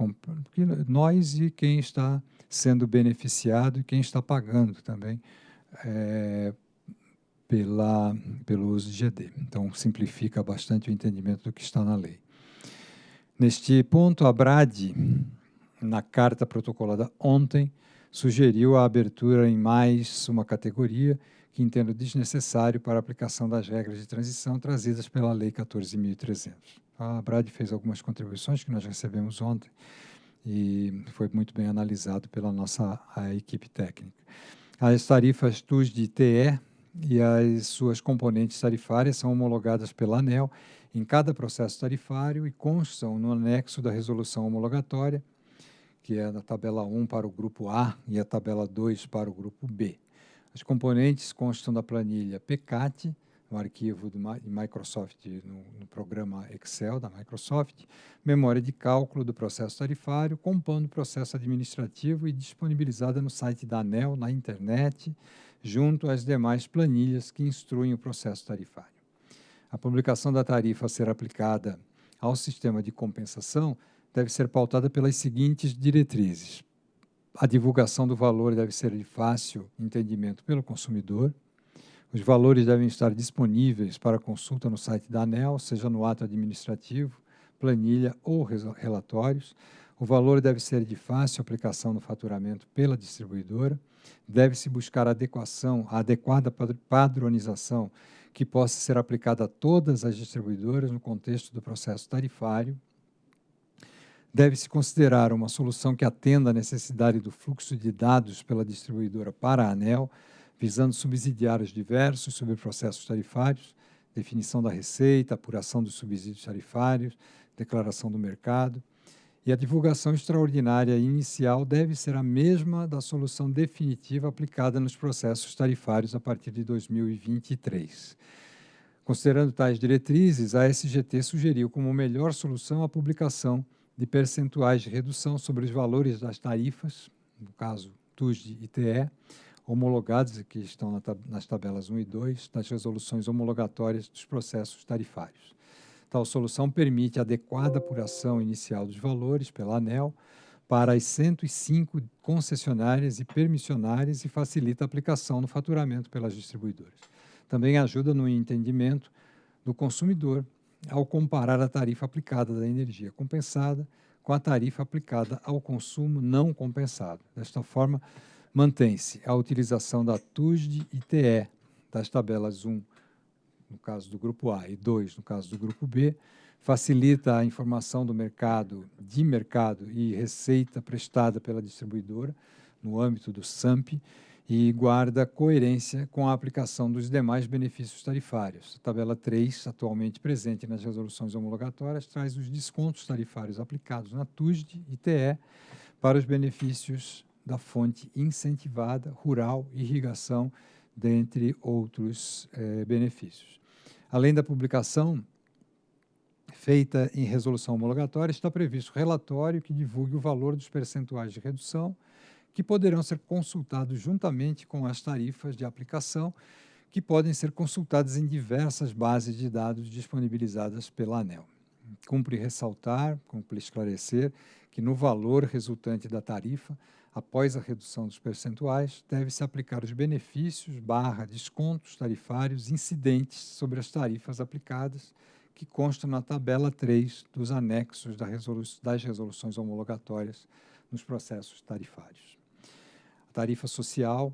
[SPEAKER 4] Nós e quem está sendo beneficiado e quem está pagando também é, pela, pelo uso de GD. Então, simplifica bastante o entendimento do que está na lei. Neste ponto, a BRAD, na carta protocolada ontem, sugeriu a abertura em mais uma categoria que entendo desnecessário para a aplicação das regras de transição trazidas pela Lei 14.300. A Brad fez algumas contribuições que nós recebemos ontem e foi muito bem analisado pela nossa equipe técnica. As tarifas TUS de TE e as suas componentes tarifárias são homologadas pela ANEL em cada processo tarifário e constam no anexo da resolução homologatória, que é a tabela 1 para o grupo A e a tabela 2 para o grupo B. As componentes constam da planilha PCAT, no arquivo de Microsoft, no, no, programa Excel da Microsoft, memória de cálculo do processo tarifário, compondo o processo administrativo e disponibilizada no site da ANEL, na internet, junto às demais planilhas que instruem o processo tarifário. A publicação da tarifa a ser aplicada ao sistema de compensação deve ser pautada pelas seguintes diretrizes. A divulgação do valor deve ser de fácil entendimento pelo consumidor, os valores devem estar disponíveis para consulta no site da ANEL, seja no ato administrativo, planilha ou relatórios. O valor deve ser de fácil aplicação no faturamento pela distribuidora. Deve-se buscar adequação, a adequada padronização que possa ser aplicada a todas as distribuidoras no contexto do processo tarifário. Deve-se considerar uma solução que atenda à necessidade do fluxo de dados pela distribuidora para a ANEL, visando subsidiar os diversos sobre processos tarifários, definição da receita, apuração dos subsídios tarifários, declaração do mercado, e a divulgação extraordinária inicial deve ser a mesma da solução definitiva aplicada nos processos tarifários a partir de 2023. Considerando tais diretrizes, a SGT sugeriu como melhor solução a publicação de percentuais de redução sobre os valores das tarifas, no caso TUSD e TE, homologados, que estão nas tabelas 1 e 2, das resoluções homologatórias dos processos tarifários. Tal solução permite adequada apuração inicial dos valores pela ANEL para as 105 concessionárias e permissionárias e facilita a aplicação no faturamento pelas distribuidoras. Também ajuda no entendimento do consumidor ao comparar a tarifa aplicada da energia compensada com a tarifa aplicada ao consumo não compensado. Desta forma, mantém-se a utilização da TUSD e TE das tabelas 1, no caso do grupo A, e 2, no caso do grupo B, facilita a informação do mercado, de mercado e receita prestada pela distribuidora no âmbito do SAMP e guarda coerência com a aplicação dos demais benefícios tarifários. A tabela 3, atualmente presente nas resoluções homologatórias, traz os descontos tarifários aplicados na TUSD e TE para os benefícios da fonte incentivada, rural, irrigação, dentre outros eh, benefícios. Além da publicação feita em resolução homologatória, está previsto relatório que divulgue o valor dos percentuais de redução, que poderão ser consultados juntamente com as tarifas de aplicação, que podem ser consultadas em diversas bases de dados disponibilizadas pela ANEL. Cumpre ressaltar, cumpre esclarecer, que no valor resultante da tarifa após a redução dos percentuais, deve-se aplicar os benefícios barra descontos tarifários incidentes sobre as tarifas aplicadas, que constam na tabela 3 dos anexos das resoluções homologatórias nos processos tarifários. Tarifa social,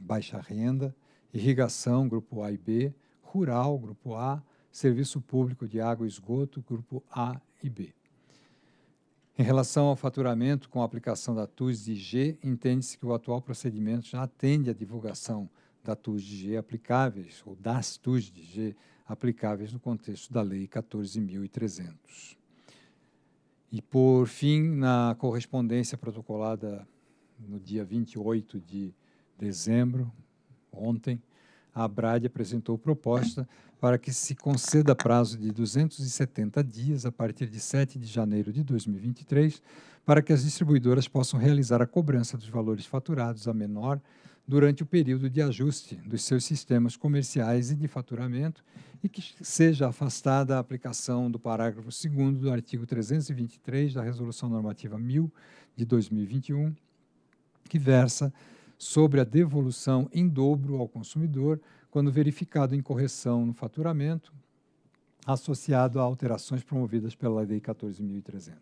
[SPEAKER 4] baixa renda, irrigação, grupo A e B, rural, grupo A, serviço público de água e esgoto, grupo A e B. Em relação ao faturamento com a aplicação da TUS de G, entende-se que o atual procedimento já atende à divulgação da TUS de G aplicáveis, ou das TUS de G aplicáveis no contexto da Lei 14.300. E, por fim, na correspondência protocolada no dia 28 de dezembro, ontem, a ABRAD apresentou proposta para que se conceda prazo de 270 dias a partir de 7 de janeiro de 2023 para que as distribuidoras possam realizar a cobrança dos valores faturados a menor durante o período de ajuste dos seus sistemas comerciais e de faturamento e que seja afastada a aplicação do parágrafo 2 do artigo 323 da Resolução Normativa 1000 de 2021, que versa sobre a devolução em dobro ao consumidor quando verificado incorreção no faturamento associado a alterações promovidas pela Lei 14.300.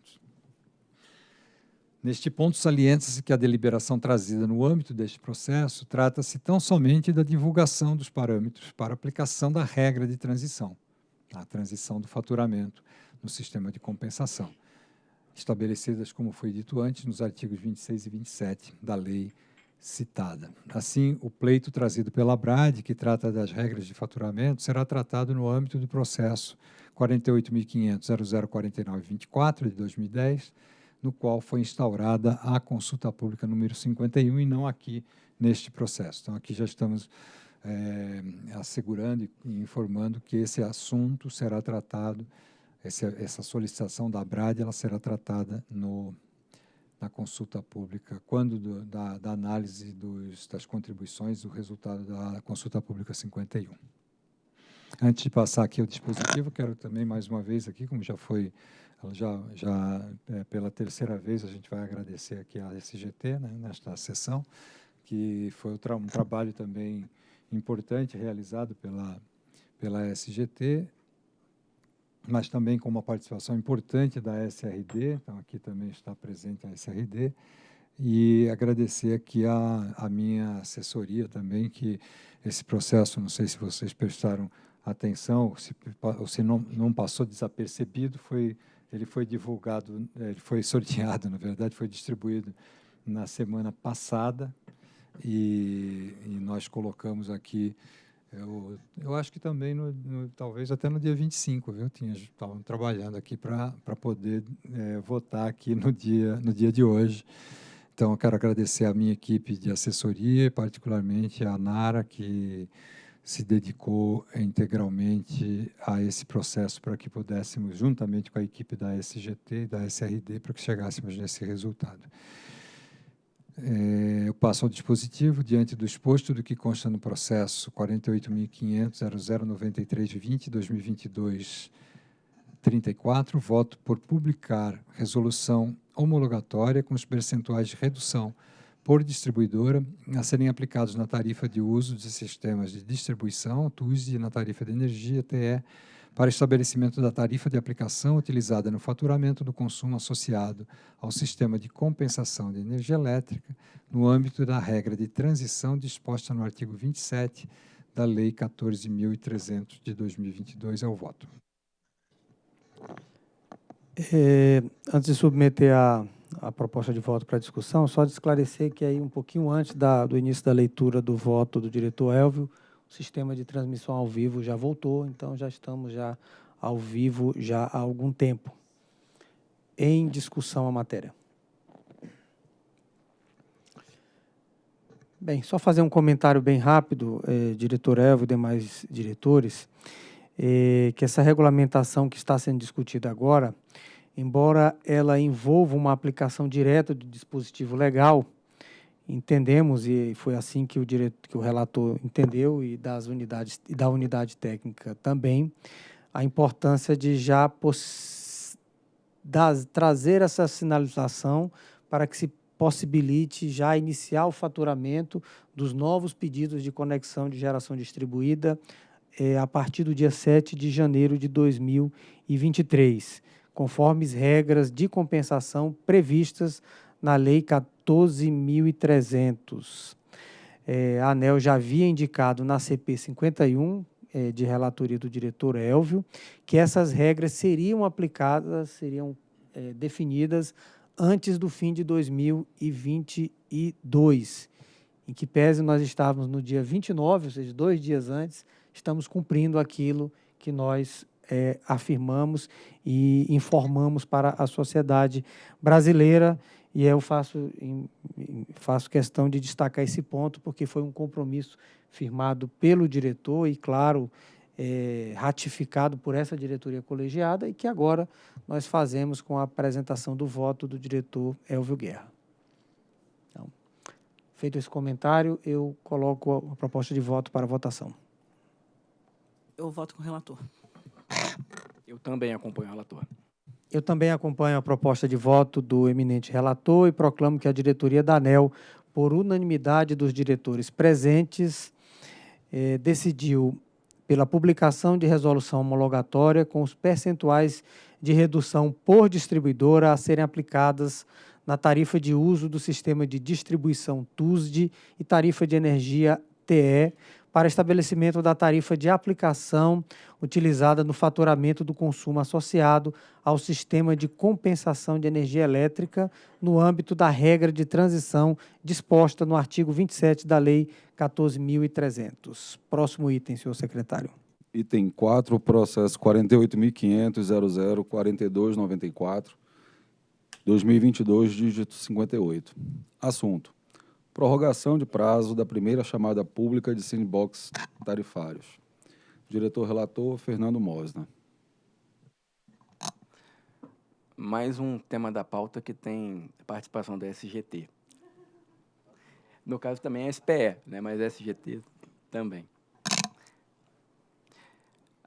[SPEAKER 4] Neste ponto, salienta-se que a deliberação trazida no âmbito deste processo trata-se tão somente da divulgação dos parâmetros para aplicação da regra de transição, a transição do faturamento no sistema de compensação, estabelecidas, como foi dito antes, nos artigos 26 e 27 da Lei citada. Assim, o pleito trazido pela BRAD, que trata das regras de faturamento, será tratado no âmbito do processo 48.500.0049.24 de 2010, no qual foi instaurada a consulta pública número 51 e não aqui neste processo. Então, aqui já estamos é, assegurando e informando que esse assunto será tratado, esse, essa solicitação da BRAD, ela será tratada no, na consulta pública, quando do, da, da, análise dos, das contribuições, o resultado da consulta pública 51. Antes de passar aqui o dispositivo, quero também mais uma vez aqui, como já foi, já, já é, pela terceira vez a gente vai agradecer aqui a SGT né, nesta sessão, que foi um trabalho também importante realizado pela pela SGT mas também com uma participação importante da SRD, então aqui também está presente a SRD, e agradecer aqui a, a minha assessoria também, que esse processo, não sei se vocês prestaram atenção, se, ou se não, não passou desapercebido, foi, ele foi divulgado, ele foi sorteado, na verdade, foi distribuído na semana passada, e, e nós colocamos aqui eu, eu acho que também, no, no, talvez até no dia 25, viu? Estavam trabalhando aqui para poder é, votar aqui no dia, no dia de hoje. Então, eu quero agradecer a minha equipe de assessoria, particularmente a Nara, que se dedicou integralmente a esse processo para que pudéssemos, juntamente com a equipe da SGT e da SRD, para que chegássemos nesse resultado. É, eu passo ao dispositivo, diante do exposto do que consta no processo 48.500.0093.20, voto por publicar resolução homologatória com os percentuais de redução por distribuidora a serem aplicados na tarifa de uso de sistemas de distribuição, TUS, e na tarifa de energia, TE, para estabelecimento da tarifa de aplicação utilizada no faturamento do consumo associado ao sistema de compensação de energia elétrica, no âmbito da regra de transição disposta no artigo 27 da Lei 14.300 de 2022. É o voto.
[SPEAKER 1] É, antes de submeter a, a proposta de voto para discussão, só de esclarecer que aí um pouquinho antes da, do início da leitura do voto do diretor Elvio, o sistema de transmissão ao vivo já voltou, então já estamos já ao vivo já há algum tempo. Em discussão a matéria. Bem, só fazer um comentário bem rápido, eh, diretor Elvio e demais diretores, eh, que essa regulamentação que está sendo discutida agora, embora ela envolva uma aplicação direta do dispositivo legal, entendemos e foi assim que o diretor, que o relator entendeu e das unidades e da unidade técnica também a importância de já das, trazer essa sinalização para que se possibilite já iniciar o faturamento dos novos pedidos de conexão de geração distribuída é, a partir do dia 7 de janeiro de 2023, conforme as regras de compensação previstas na Lei 14.300. É, a ANEL já havia indicado na CP 51, é, de relatoria do diretor Elvio, que essas regras seriam aplicadas, seriam é, definidas antes do fim de 2022, em que pese nós estávamos no dia 29, ou seja, dois dias antes, estamos cumprindo aquilo que nós é, afirmamos e informamos para a sociedade brasileira e eu faço, faço questão de destacar esse ponto, porque foi um compromisso firmado pelo diretor e, claro, é, ratificado por essa diretoria colegiada e que agora nós fazemos com a apresentação do voto do diretor Elvio Guerra. Então, feito esse comentário, eu coloco a proposta de voto para votação.
[SPEAKER 2] Eu voto com o relator.
[SPEAKER 3] Eu também acompanho o relator.
[SPEAKER 1] Eu também acompanho a proposta de voto do eminente relator e proclamo que a diretoria da ANEL, por unanimidade dos diretores presentes, eh, decidiu pela publicação de resolução homologatória com os percentuais de redução por distribuidora a serem aplicadas na tarifa de uso do sistema de distribuição TUSD e tarifa de energia TE para estabelecimento da tarifa de aplicação utilizada no faturamento do consumo associado ao sistema de compensação de energia elétrica no âmbito da regra de transição disposta no artigo 27 da Lei 14.300. Próximo item, senhor secretário.
[SPEAKER 5] Item 4, processo 48.500.00.4294, 2022, dígito 58. Assunto. Prorrogação de prazo da primeira chamada pública de sandbox tarifários. Diretor-relator, Fernando Mosna.
[SPEAKER 3] Mais um tema da pauta que tem participação da SGT. No caso também é SPE, né, mas SGT também.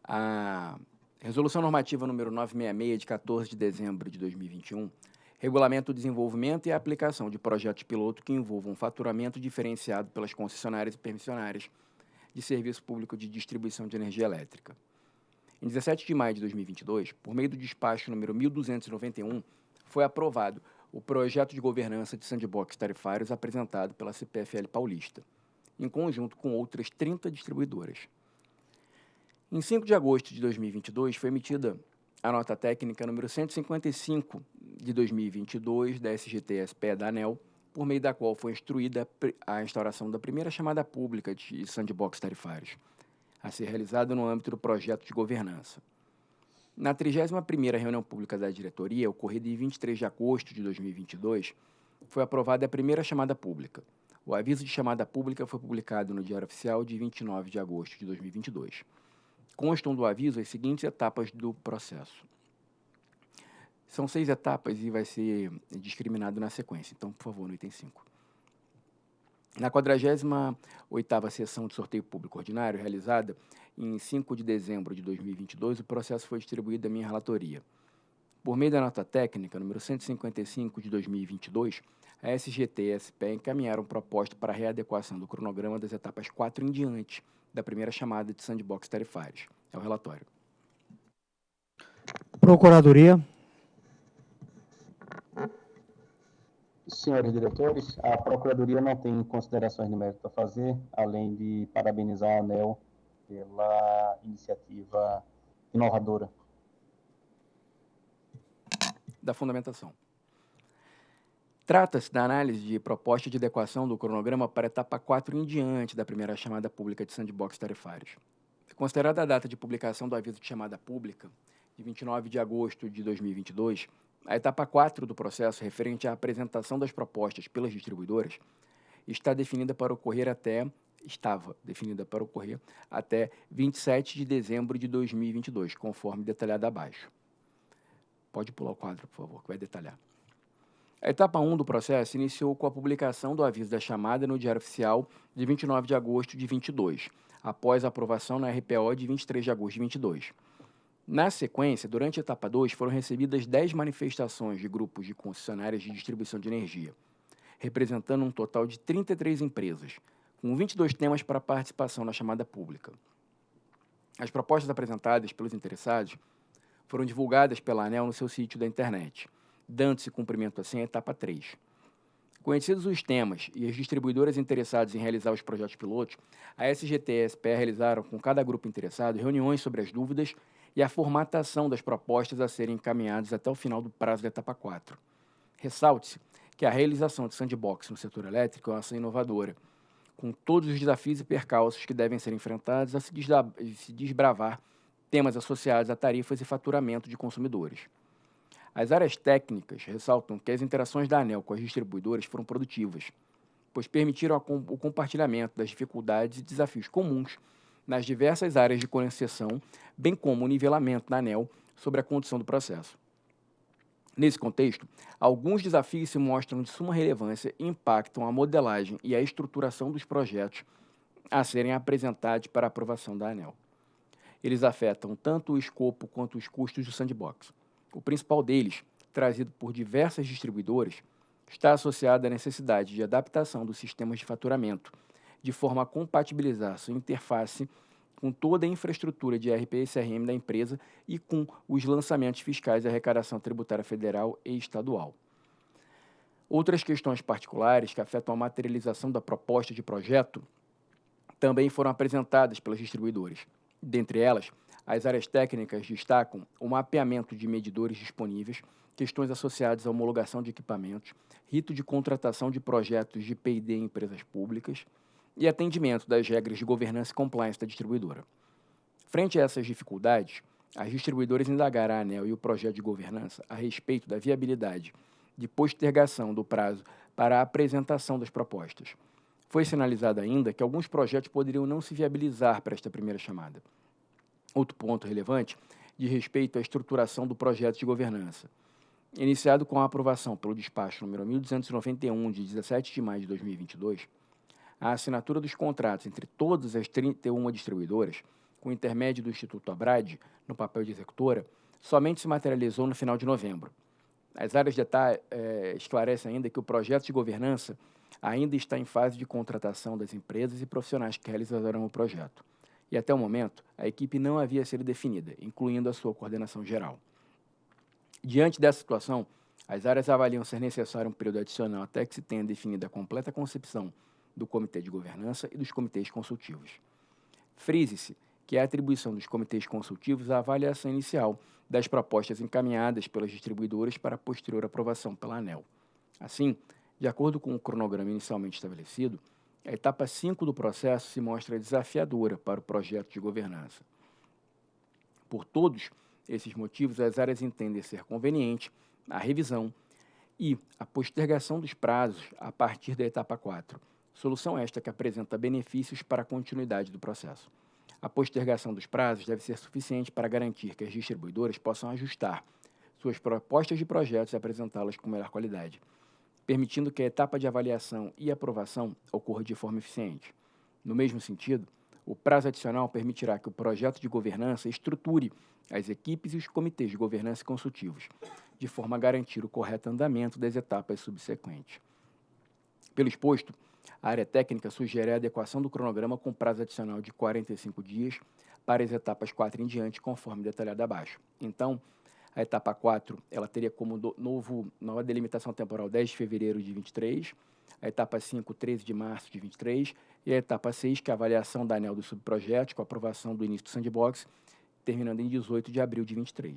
[SPEAKER 3] A Resolução Normativa número 966, de 14 de dezembro de 2021, regulamenta o desenvolvimento e a aplicação de projetos piloto que envolvam faturamento diferenciado pelas concessionárias e permissionárias de serviço público de distribuição de energia elétrica. Em 17 de maio de 2022, por meio do despacho número 1291, foi aprovado o projeto de governança de sandbox tarifários apresentado pela CPFL Paulista, em conjunto com outras 30 distribuidoras. Em 5 de agosto de 2022, foi emitida a nota técnica número 155 de 2022 da SGTSP da ANEL, por meio da qual foi instruída a instauração da primeira chamada pública de sandbox tarifários, a ser realizada no âmbito do projeto de governança. Na 31ª reunião pública da diretoria, ocorrida em 23 de agosto de 2022, foi aprovada a primeira chamada pública. O aviso de chamada pública foi publicado no Diário Oficial de 29 de agosto de 2022 constam do aviso as seguintes etapas do processo. São seis etapas e vai ser discriminado na sequência. Então, por favor, no item 5. Na 48ª sessão de sorteio público ordinário, realizada em 5 de dezembro de 2022, o processo foi distribuído à minha relatoria. Por meio da nota técnica número 155 de 2022, a SGT e a SPE encaminharam proposta para readequação do cronograma das etapas 4 em diante, da primeira chamada de sandbox tarifários. É o relatório.
[SPEAKER 1] Procuradoria.
[SPEAKER 6] Senhores diretores, a Procuradoria não tem considerações de mérito a fazer, além de parabenizar a ANEL pela iniciativa inovadora.
[SPEAKER 3] Da fundamentação. Trata-se da análise de proposta de adequação do cronograma para a etapa 4 em diante da primeira chamada pública de sandbox tarifários. Considerada a data de publicação do aviso de chamada pública, de 29 de agosto de 2022, a etapa 4 do processo, referente à apresentação das propostas pelas distribuidoras, está definida para ocorrer até estava definida para ocorrer até 27 de dezembro de 2022, conforme detalhado abaixo. Pode pular o quadro, por favor, que vai detalhar. A etapa 1 do processo iniciou com a publicação do aviso da chamada no Diário Oficial de 29 de agosto de 22, após a aprovação na RPO de 23 de agosto de 22. Na sequência, durante a etapa 2, foram recebidas 10 manifestações de grupos de concessionárias de distribuição de energia, representando um total de 33 empresas, com 22 temas para participação na chamada pública. As propostas apresentadas pelos interessados foram divulgadas pela ANEL no seu sítio da internet dando-se cumprimento assim à etapa 3. Conhecidos os temas e as distribuidoras interessadas em realizar os projetos pilotos, a SGT e a realizaram com cada grupo interessado reuniões sobre as dúvidas e a formatação das propostas a serem encaminhadas até o final do prazo da etapa 4. Ressalte-se que a realização de sandbox no setor elétrico é uma ação inovadora, com todos os desafios e percalços que devem ser enfrentados a se desbravar temas associados a tarifas e faturamento de consumidores. As áreas técnicas ressaltam que as interações da ANEL com as distribuidoras foram produtivas, pois permitiram o compartilhamento das dificuldades e desafios comuns nas diversas áreas de concessão, bem como o nivelamento da ANEL sobre a condução do processo. Nesse contexto, alguns desafios se mostram de suma relevância e impactam a modelagem e a estruturação dos projetos a serem apresentados para aprovação da ANEL. Eles afetam tanto o escopo quanto os custos do sandbox. O principal deles, trazido por diversas distribuidoras, está associado à necessidade de adaptação dos sistemas de faturamento, de forma a compatibilizar sua interface com toda a infraestrutura de RP e CRM da empresa e com os lançamentos fiscais de arrecadação tributária federal e estadual. Outras questões particulares que afetam a materialização da proposta de projeto também foram apresentadas pelas distribuidoras. Dentre elas, as áreas técnicas destacam o mapeamento de medidores disponíveis, questões associadas à homologação de equipamentos, rito de contratação de projetos de P&D em empresas públicas e atendimento das regras de governança e compliance da distribuidora. Frente a essas dificuldades, as distribuidoras indagaram a ANEL e o projeto de governança a respeito da viabilidade de postergação do prazo para a apresentação das propostas. Foi sinalizado ainda que alguns projetos poderiam não se viabilizar para esta primeira chamada. Outro ponto relevante diz respeito à estruturação do projeto de governança. Iniciado com a aprovação pelo despacho número 1291, de 17 de maio de 2022, a assinatura dos contratos entre todas as 31 distribuidoras, com intermédio do Instituto Abrad, no papel de executora, somente se materializou no final de novembro. As áreas de detalhe é, esclarecem ainda que o projeto de governança ainda está em fase de contratação das empresas e profissionais que realizarão o projeto. E até o momento, a equipe não havia sido definida, incluindo a sua coordenação geral. Diante dessa situação, as áreas avaliam ser necessário um período adicional até que se tenha definida a completa concepção do Comitê de Governança e dos comitês consultivos. Frise-se que é a atribuição dos comitês consultivos à avaliação inicial das propostas encaminhadas pelas distribuidoras para posterior aprovação pela ANEL. Assim, de acordo com o cronograma inicialmente estabelecido, a etapa 5 do processo se mostra desafiadora para o projeto de governança. Por todos esses motivos, as áreas entendem ser conveniente a revisão e a postergação dos prazos a partir da etapa 4, solução esta que apresenta benefícios para a continuidade do processo. A postergação dos prazos deve ser suficiente para garantir que as distribuidoras possam ajustar suas propostas de projetos e apresentá-las com melhor qualidade, permitindo que a etapa de avaliação e aprovação ocorra de forma eficiente. No mesmo sentido, o prazo adicional permitirá que o projeto de governança estruture as equipes e os comitês de governança consultivos, de forma a garantir o correto andamento das etapas subsequentes. Pelo exposto, a área técnica sugere a adequação do cronograma com prazo adicional de 45 dias para as etapas 4 em diante, conforme detalhado abaixo. Então, a etapa 4 ela teria como novo, nova delimitação temporal 10 de fevereiro de 23, a etapa 5, 13 de março de 23, e a etapa 6, que é a avaliação da ANEL do subprojeto, com a aprovação do início do sandbox, terminando em 18 de abril de 23.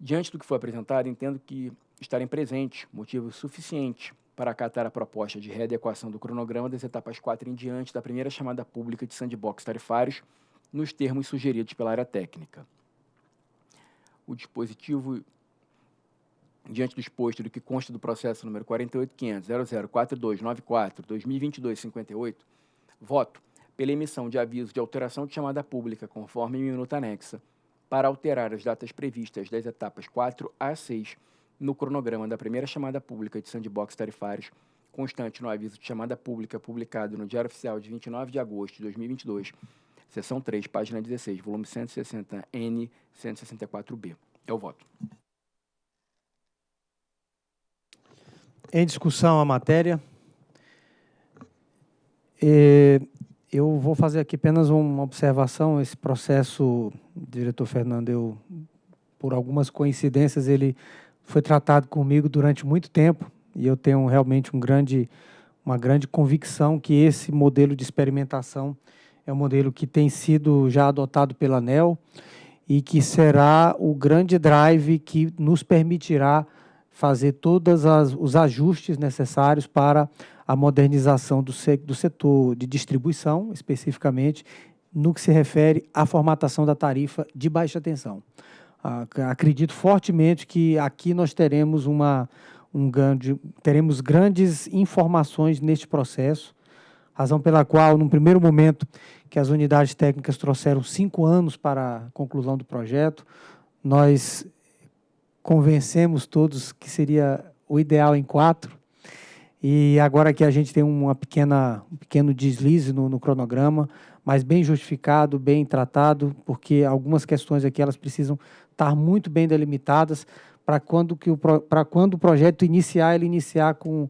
[SPEAKER 3] Diante do que foi apresentado, entendo que estarem presentes motivos suficientes para acatar a proposta de readequação do cronograma das etapas 4 em diante da primeira chamada pública de sandbox tarifários, nos termos sugeridos pela área técnica. O dispositivo, diante do exposto do que consta do processo número 48500004294-2022-58, voto pela emissão de aviso de alteração de chamada pública conforme minuta anexa, para alterar as datas previstas das etapas 4 a 6 no cronograma da primeira chamada pública de sandbox tarifários, constante no aviso de chamada pública publicado no Diário Oficial de 29 de agosto de 2022, seção 3, página 16, volume 160N, 164B. É o voto.
[SPEAKER 1] Em discussão a matéria. eu vou fazer aqui apenas uma observação. Esse processo, diretor Fernando, eu, por algumas coincidências, ele foi tratado comigo durante muito tempo e eu tenho realmente um grande, uma grande convicção que esse modelo de experimentação é um modelo que tem sido já adotado pela ANEL e que será o grande drive que nos permitirá fazer todos os ajustes necessários para a modernização do, do setor de distribuição, especificamente no que se refere à formatação da tarifa de baixa tensão. Acredito fortemente que aqui nós teremos uma um grande teremos grandes informações neste processo, razão pela qual, num primeiro momento, que as unidades técnicas trouxeram cinco anos para a conclusão do projeto, nós convencemos todos que seria o ideal em quatro, e agora que a gente tem uma pequena, um pequeno deslize no, no cronograma, mas bem justificado, bem tratado, porque algumas questões aqui elas precisam estar muito bem delimitadas para quando, que o, quando o projeto iniciar, ele iniciar com,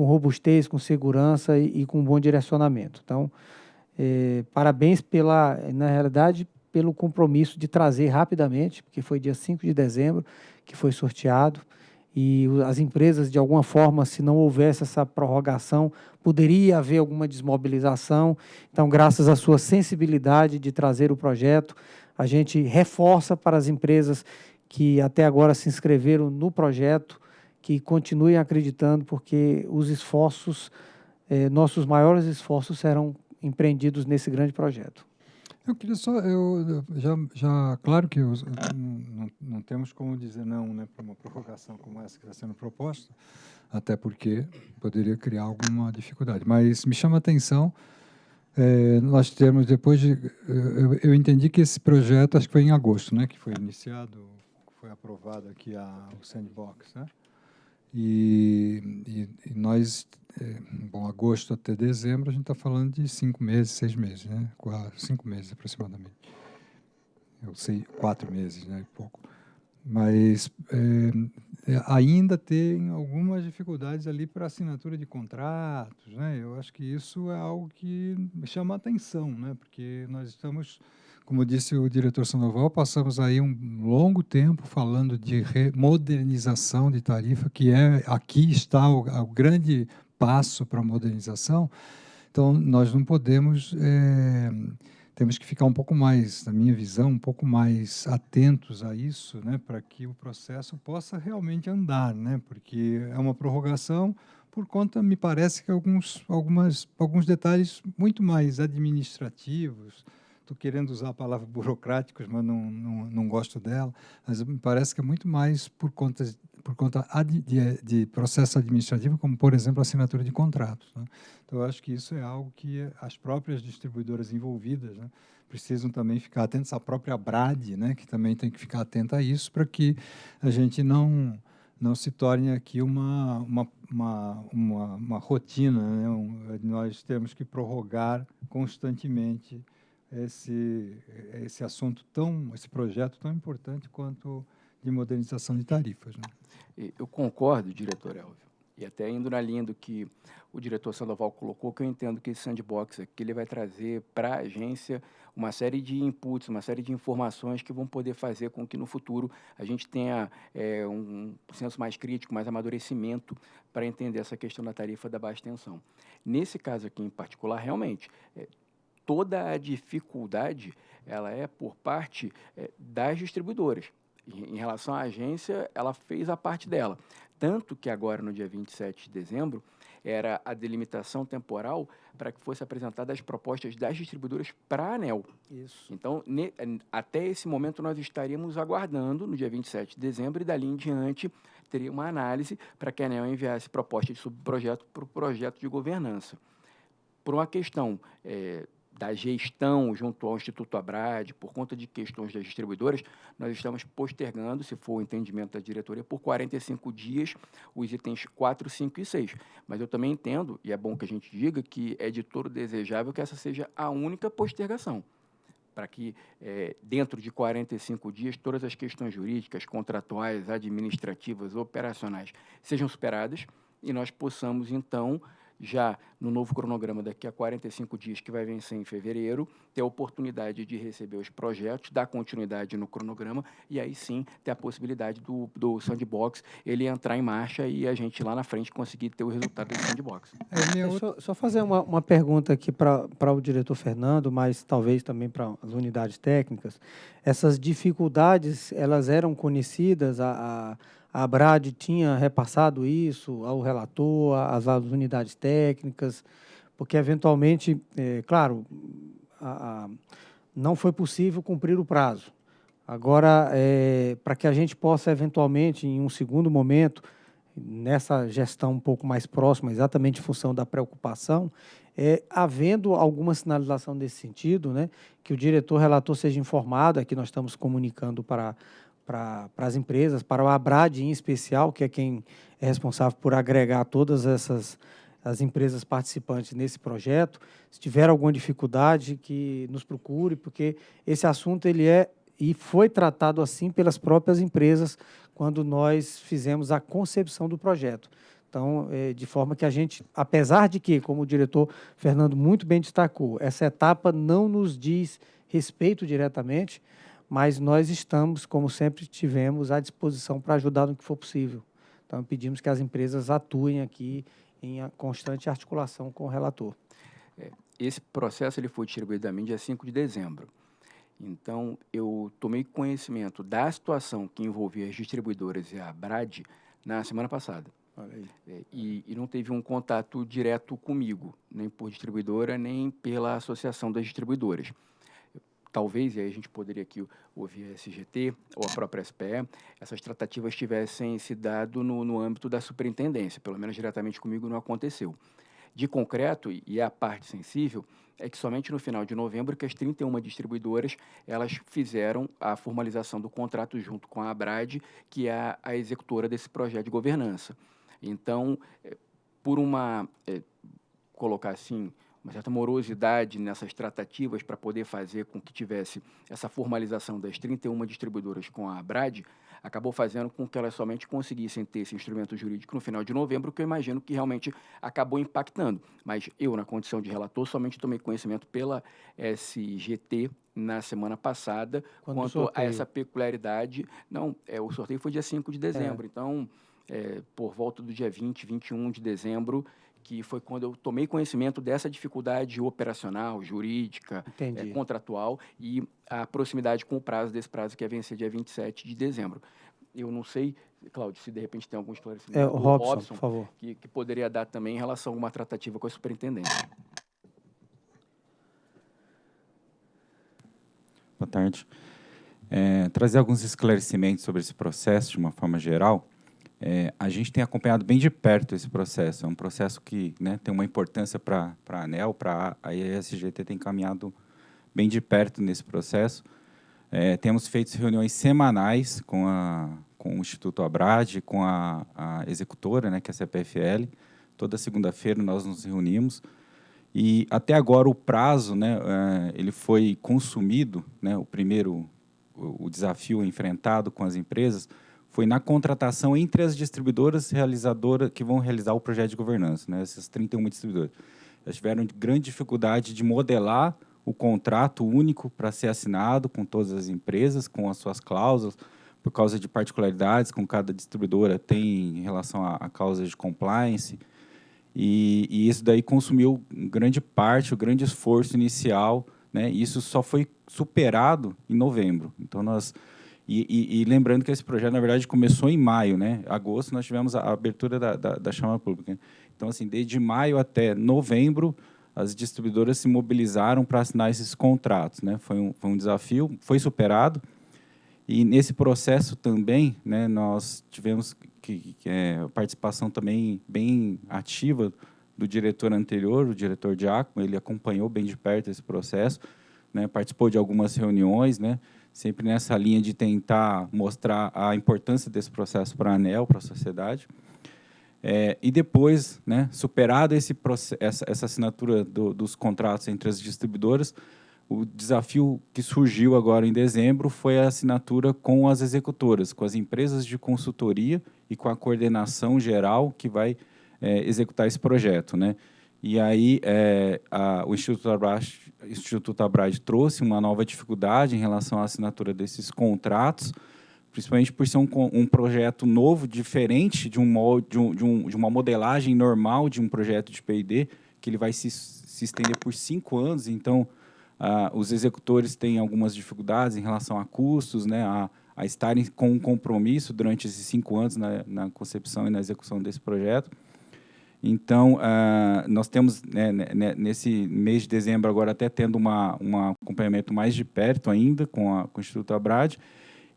[SPEAKER 1] com robustez, com segurança e, e com bom direcionamento. Então, é, parabéns pela, na realidade, pelo compromisso de trazer rapidamente, porque foi dia 5 de dezembro que foi sorteado, e as empresas, de alguma forma, se não houvesse essa prorrogação, poderia haver alguma desmobilização. Então, graças à sua sensibilidade de trazer o projeto, a gente reforça para as empresas que até agora se inscreveram no projeto, que continuem acreditando, porque os esforços, eh, nossos maiores esforços serão empreendidos nesse grande projeto.
[SPEAKER 4] Eu queria só, eu, já, já claro que eu, não, não, temos como dizer não né, para uma provocação como essa que está sendo proposta, até porque poderia criar alguma dificuldade. Mas me chama a atenção, é, nós temos depois de, eu, eu, entendi que esse projeto, acho que foi em agosto, né, que foi iniciado, foi aprovado aqui a, o sandbox, né? E, e, e nós é, bom, agosto até dezembro, a gente está falando de cinco meses, seis meses, né? Quatro, cinco meses aproximadamente. Eu sei, quatro meses, né? Pouco. Mas é, é, ainda tem algumas dificuldades ali para assinatura de contratos, né? Eu acho que isso é algo que chama atenção, né? Porque nós estamos como disse o diretor Sandoval, passamos aí um longo tempo falando de modernização de tarifa, que é aqui está o, o grande passo para a modernização. Então, nós não podemos, é, temos que ficar um pouco mais, na minha visão, um pouco mais atentos a isso, né, para que o processo possa realmente andar, né, porque é uma prorrogação por conta, me parece que alguns, algumas, alguns detalhes muito mais administrativos, estou querendo usar a palavra burocráticos, mas não, não, não gosto dela, mas me parece que é muito mais por conta por conta de, de, processo administrativo, como, por exemplo, assinatura de contratos. Né? Então, acho que isso é algo que as próprias distribuidoras envolvidas né, precisam também ficar atentas, a própria BRAD, né, que também tem que ficar atenta a isso, para que a gente não não se torne aqui uma, uma, uma, uma, uma rotina. Né? Um, nós temos que prorrogar constantemente esse, esse assunto tão, esse projeto tão importante quanto de modernização de tarifas. Né?
[SPEAKER 3] Eu concordo, diretor Elvio, e até indo na linha do que o diretor Sandoval colocou, que eu entendo que esse sandbox aqui ele vai trazer para a agência uma série de inputs, uma série de informações que vão poder fazer com que no futuro a gente tenha é, um senso mais crítico, mais amadurecimento para entender essa questão da tarifa da baixa tensão. Nesse caso aqui em particular, realmente, é, toda a dificuldade ela é por parte é, das distribuidoras em relação à agência, ela fez a parte dela. Tanto que agora, no dia 27 de dezembro, era a delimitação temporal para que fosse apresentada as propostas das distribuidoras para a ANEL.
[SPEAKER 1] Isso.
[SPEAKER 3] Então, ne, até esse momento, nós estaríamos aguardando, no dia 27 de dezembro, e dali em diante, teria uma análise para que a ANEL enviasse proposta de subprojeto para o projeto de governança. Por uma questão é, da gestão junto ao Instituto Abrad, por conta de questões das distribuidoras, nós estamos postergando, se for o entendimento da diretoria, por 45 dias os itens 4, 5 e 6. Mas eu também entendo, e é bom que a gente diga, que é de todo desejável que essa seja a única postergação para que, é, dentro de 45 dias, todas as questões jurídicas, contratuais, administrativas, operacionais sejam superadas e nós possamos, então, já no novo cronograma daqui a 45 dias, que vai vencer em fevereiro, ter a oportunidade de receber os projetos, dar continuidade no cronograma e aí sim ter a possibilidade do, do sandbox ele entrar em marcha e a gente lá na frente conseguir ter o resultado do sandbox.
[SPEAKER 1] É, Deixa eu só fazer uma, uma pergunta aqui para o diretor Fernando, mas talvez também para as unidades técnicas. Essas dificuldades, elas eram conhecidas a, a a Brad tinha repassado isso ao relator, às, unidades técnicas, porque eventualmente, é, claro, a, a, não foi possível cumprir o prazo. Agora, é, para que a gente possa eventualmente, em um segundo momento, nessa gestão um pouco mais próxima, exatamente em função da preocupação, é, havendo alguma sinalização nesse sentido, né, que o diretor relator seja informado, aqui nós estamos comunicando para para as empresas, para o Abrad em especial, que é quem é responsável por agregar todas essas as empresas participantes nesse projeto. Se tiver alguma dificuldade, que nos procure, porque esse assunto ele é e foi tratado assim pelas próprias empresas quando nós fizemos a concepção do projeto. Então, é, de forma que a gente, apesar de que, como o diretor Fernando muito bem destacou, essa etapa não nos diz respeito diretamente, mas nós estamos, como sempre tivemos, à disposição para ajudar no que for possível. Então, pedimos que as empresas atuem aqui em constante articulação com o relator.
[SPEAKER 3] É, esse processo ele foi distribuído a mim dia 5 de dezembro. Então, eu tomei conhecimento da situação que envolvia as distribuidoras e a Brad na semana passada. É, e, e, não teve um contato direto comigo, nem por distribuidora, nem pela Associação das Distribuidoras. Talvez, e aí a gente poderia aqui ouvir a SGT ou a própria SPE, essas tratativas tivessem se dado no, no âmbito da superintendência, pelo menos diretamente comigo não aconteceu. De concreto, e a parte sensível, é que somente no final de novembro que as 31 distribuidoras elas fizeram a formalização do contrato junto com a Abrad, que é a executora desse projeto de governança. Então, é, por uma, é, colocar assim, uma certa morosidade nessas tratativas para poder fazer com que tivesse essa formalização das 31 distribuidoras com a Abrad, acabou fazendo com que elas somente conseguissem ter esse instrumento jurídico no final de novembro, que eu imagino que realmente acabou impactando. Mas eu, na condição de relator, somente tomei conhecimento pela SGT na semana passada Quando quanto a essa peculiaridade. Não, é, o sorteio foi dia 5 de dezembro, é. então, é, por volta do dia 20, 21 de dezembro, que foi quando eu tomei conhecimento dessa dificuldade operacional, jurídica, é, contratual e a proximidade com o prazo desse prazo que é vencer dia 27 de dezembro. Eu não sei, Cláudio, se de repente tem algum esclarecimento.
[SPEAKER 1] É, o Robson, Robson, por favor.
[SPEAKER 3] Que, que poderia dar também em relação a uma tratativa com a superintendência.
[SPEAKER 8] Boa tarde. É, trazer alguns esclarecimentos sobre esse processo de uma forma geral. É, a gente tem acompanhado bem de perto esse processo. É um processo que né, tem uma importância para a ANEL, para a ESGT tem caminhado bem de perto nesse processo. É, temos feito reuniões semanais com, a, com o Instituto Abrad, com a, a executora, né, que é a CPFL. Toda segunda-feira nós nos reunimos. E até agora o prazo, né, é, ele foi consumido, né, o primeiro, o, desafio enfrentado com as empresas, foi na contratação entre as distribuidoras realizadoras que vão realizar o projeto de governança, né, essas 31 distribuidoras. Elas tiveram grande dificuldade de modelar o contrato único para ser assinado com todas as empresas, com as suas cláusulas, por causa de particularidades com cada distribuidora tem em relação a, a causas de compliance. E, e, isso daí consumiu grande parte, o grande esforço inicial, né? E isso só foi superado em novembro. Então nós e, e, e, lembrando que esse projeto, na verdade, começou em maio, né? Agosto, nós tivemos a abertura da, da, da chama pública. Então, assim, desde maio até novembro, as distribuidoras se mobilizaram para assinar esses contratos, né? Foi um, foi um desafio, foi superado. E nesse processo também, né, nós tivemos que, que é, participação também bem ativa do diretor anterior, o diretor Giacomo, ele acompanhou bem de perto esse processo, né, participou de algumas reuniões, né, sempre nessa linha de tentar mostrar a importância desse processo para a ANEL, para a sociedade. É, e depois, né, superado esse essa, essa assinatura do, dos contratos entre as distribuidoras, o desafio que surgiu agora em dezembro foi a assinatura com as executoras, com as empresas de consultoria e com a coordenação geral que vai é, executar esse projeto. Né? E aí é, a, o Instituto Abrad, Instituto Abrad trouxe uma nova dificuldade em relação à assinatura desses contratos, principalmente por ser um, um projeto novo, diferente de, um, de, um, de, um, de uma modelagem normal de um projeto de P&D, que ele vai se, se estender por cinco anos. Então, os executores têm algumas dificuldades em relação a custos, né, a, a estarem com um compromisso durante esses cinco anos na, na concepção e na execução desse projeto. Então, uh, nós temos, né, né, né, nesse mês de dezembro, agora até tendo uma, um acompanhamento mais de perto ainda com, a, com o Instituto Abrad,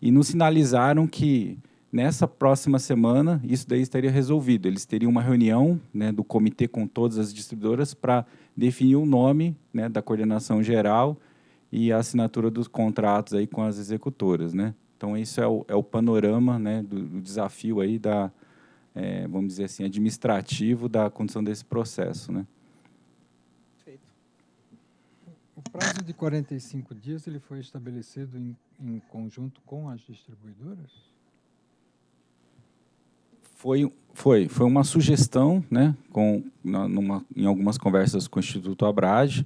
[SPEAKER 8] e nos sinalizaram que nessa próxima semana isso daí estaria resolvido. Eles teriam uma reunião né, do comitê com todas as distribuidoras para definir o nome né, da coordenação geral e a assinatura dos contratos aí com as executoras. Né? Então, isso é o, é o panorama né, do, do desafio aí da, é, vamos dizer assim, administrativo da condução desse processo. Né?
[SPEAKER 4] O prazo de 45 dias ele foi estabelecido em, em conjunto com as distribuidoras?
[SPEAKER 8] Foi, foi, foi uma sugestão, né, com, numa, em algumas conversas com o Instituto Abrad,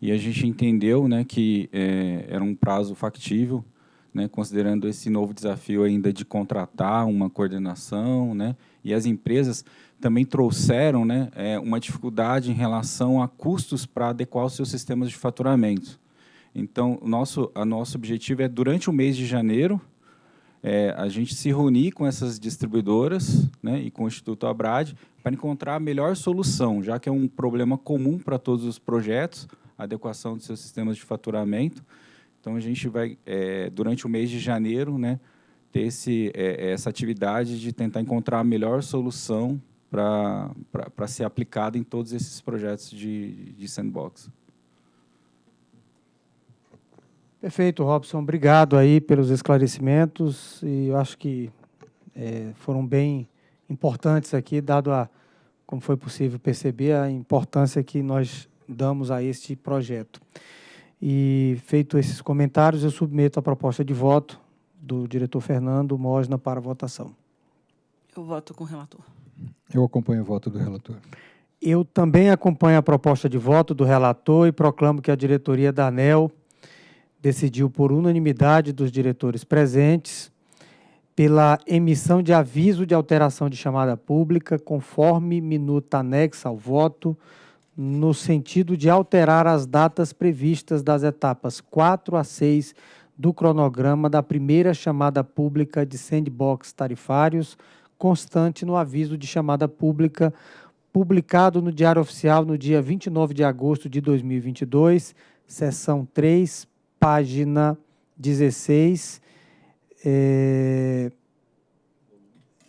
[SPEAKER 8] e a gente entendeu né, que é, era um prazo factível, né, considerando esse novo desafio ainda de contratar uma coordenação, né, e as empresas também trouxeram né, é, uma dificuldade em relação a custos para adequar os seus sistemas de faturamento. Então, o nosso, a nosso objetivo é, durante o mês de janeiro, é, a gente se reunir com essas distribuidoras né, e com o Instituto Abrad para encontrar a melhor solução, já que é um problema comum para todos os projetos, adequação dos seus sistemas de faturamento. Então, a gente vai, é, durante o mês de janeiro, né, ter esse, é, essa atividade de tentar encontrar a melhor solução para ser aplicada em todos esses projetos de, de sandbox.
[SPEAKER 1] Perfeito, Robson. Obrigado aí pelos esclarecimentos e eu acho que é, foram bem importantes aqui, dado a, como foi possível perceber, a importância que nós damos a este projeto. E, feito esses comentários, eu submeto a proposta de voto do diretor Fernando Mosna para votação.
[SPEAKER 2] Eu voto com o relator.
[SPEAKER 4] Eu acompanho o voto do relator.
[SPEAKER 1] Eu também acompanho a proposta de voto do relator e proclamo que a diretoria da ANEL decidiu por unanimidade dos diretores presentes pela emissão de aviso de alteração de chamada pública conforme minuta anexa ao voto no sentido de alterar as datas previstas das etapas 4 a 6 do cronograma da primeira chamada pública de sandbox tarifários, constante no aviso de chamada pública publicado no Diário Oficial no dia 29 de agosto de 2022, seção 3, página 16, é,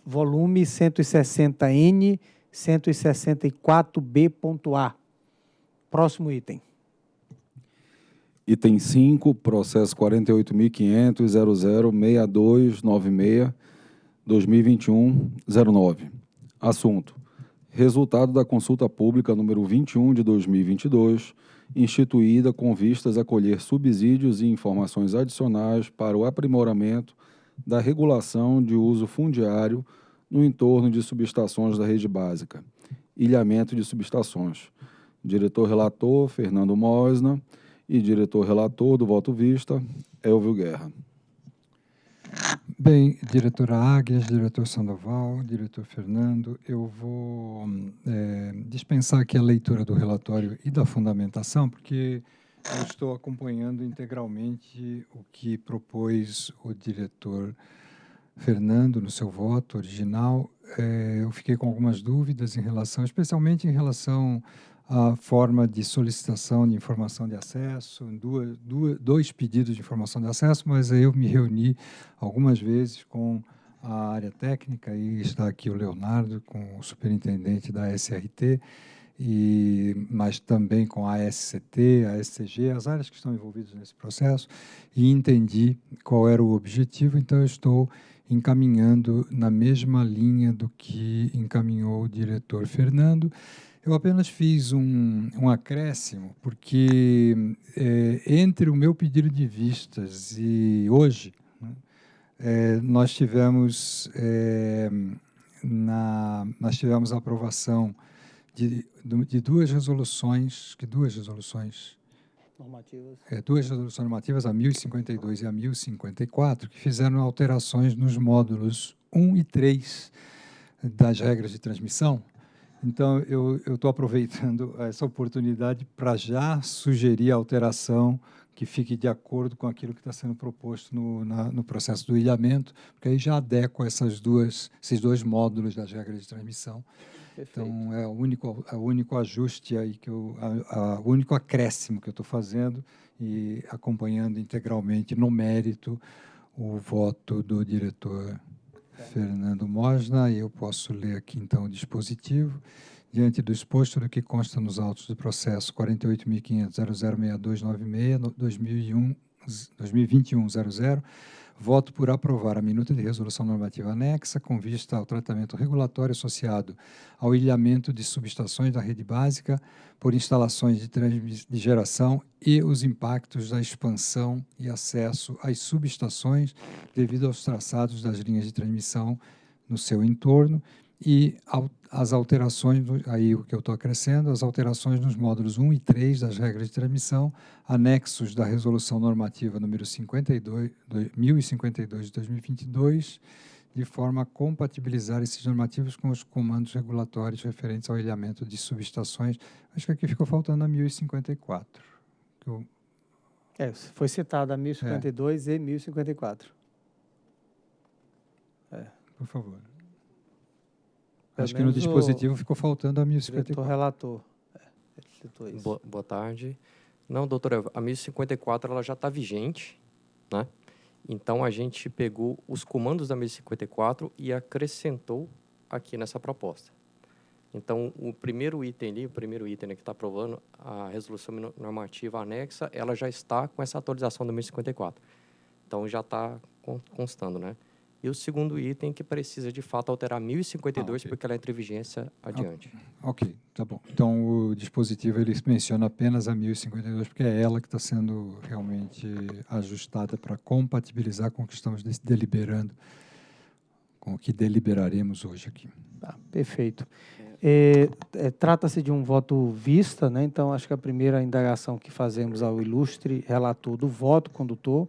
[SPEAKER 1] volume 160N, 164B.A. Próximo item.
[SPEAKER 5] Item 5, processo 48.500.006296-2021-09. Assunto. Resultado da consulta pública número 21 de 2022, instituída com vistas a colher subsídios e informações adicionais para o aprimoramento da regulação de uso fundiário no entorno de subestações da rede básica, ilhamento de subestações. Diretor relator, Fernando Mosna, e diretor relator do voto vista, Elvio Guerra.
[SPEAKER 4] Bem, diretora Águias, diretor Sandoval, diretor Fernando, eu vou é, dispensar aqui a leitura do relatório e da fundamentação, porque eu estou acompanhando integralmente o que propôs o diretor Fernando no seu voto original. É, eu fiquei com algumas dúvidas em relação, especialmente em relação a forma de solicitação de informação de acesso, duas, duas, dois pedidos de informação de acesso, mas eu me reuni algumas vezes com a área técnica, e está aqui o Leonardo, com o superintendente da SRT, e, mas também com a SCT, a SCG, as áreas que estão envolvidas nesse processo, e entendi qual era o objetivo, então eu estou encaminhando na mesma linha do que encaminhou o diretor Fernando, eu apenas fiz um, um acréscimo, porque é, entre o meu pedido de vistas e hoje, né, é, nós tivemos é, na, nós tivemos a aprovação de, de duas resoluções, que duas resoluções?
[SPEAKER 1] Normativas,
[SPEAKER 4] é, duas resoluções normativas, a 1052 e a 1054, que fizeram alterações nos módulos 1 e 3 das regras de transmissão, então, eu estou aproveitando essa oportunidade para já sugerir a alteração que fique de acordo com aquilo que está sendo proposto no, na, no processo do ilhamento, porque aí já adequa essas duas, esses dois módulos das regras de transmissão. Perfeito. Então, é o único, é o único ajuste aí que eu, a, a, o único acréscimo que eu estou fazendo e acompanhando integralmente no mérito o voto do diretor Fernando Mosna, e eu posso ler aqui então o dispositivo. Diante do exposto do que consta nos autos do processo 48.500.006296, 2021-00, voto por aprovar a minuta de resolução normativa anexa com vista ao tratamento regulatório associado ao ilhamento de subestações da rede básica por instalações de, de geração e os impactos da expansão e acesso às subestações devido aos traçados das linhas de transmissão no seu entorno e as alterações, aí o que eu estou acrescendo, as alterações nos módulos 1 e 3 das regras de transmissão, anexos da Resolução Normativa número 52, 1052 de 2022, de forma a compatibilizar esses normativos com os comandos regulatórios referentes ao ilhamento de subestações. Acho que aqui ficou faltando a 1054. Que eu...
[SPEAKER 1] É, foi citada a 1052 é. e 1054.
[SPEAKER 4] É. Por favor. Pelo Acho que no dispositivo ficou faltando a 1054.
[SPEAKER 1] O relator.
[SPEAKER 9] É, boa, boa tarde. Não, doutora, a 1054 ela já está vigente, né? Então, a gente pegou os comandos da 1054 e acrescentou aqui nessa proposta. Então, o primeiro item ali, o primeiro item né, que está aprovando a resolução normativa anexa, ela já está com essa atualização da 1054. Então, já está constando, né? E o segundo item que precisa, de fato, alterar 1052, ah, okay. porque ela entra em vigência adiante.
[SPEAKER 4] Ah, ok, tá bom. Então, o dispositivo ele menciona apenas a 1052, porque é ela que está sendo realmente ajustada para compatibilizar com o que estamos deliberando, com o que deliberaremos hoje aqui.
[SPEAKER 1] Tá, perfeito. É, é, Trata-se de um voto vista, né? então acho que a primeira indagação que fazemos ao ilustre relator do voto condutor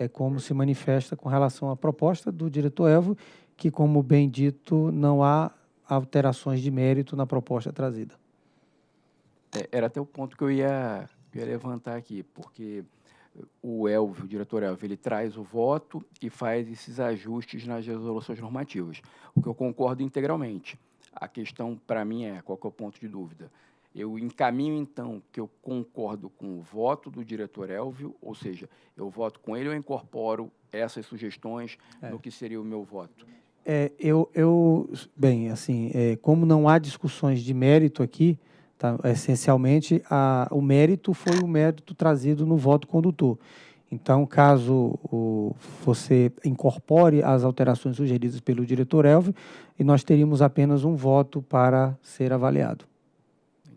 [SPEAKER 1] é, como se manifesta com relação à proposta do diretor Elvo, que, como bem dito, não há alterações de mérito na proposta trazida.
[SPEAKER 3] É, era até o ponto que eu ia, ia levantar aqui, porque o Elvio, o diretor Elvio, ele traz o voto e faz esses ajustes nas resoluções normativas, o que eu concordo integralmente. A questão, para mim, é qual é o ponto de dúvida? Eu encaminho, então, que eu concordo com o voto do diretor Elvio, ou seja, eu voto com ele ou incorporo essas sugestões é. no que seria o meu voto?
[SPEAKER 1] É, eu, eu, bem, assim, é, como não há discussões de mérito aqui, tá, essencialmente, a, o mérito foi o mérito trazido no voto condutor. Então, caso o, você incorpore as alterações sugeridas pelo diretor Elvio, e nós teríamos apenas um voto para ser avaliado.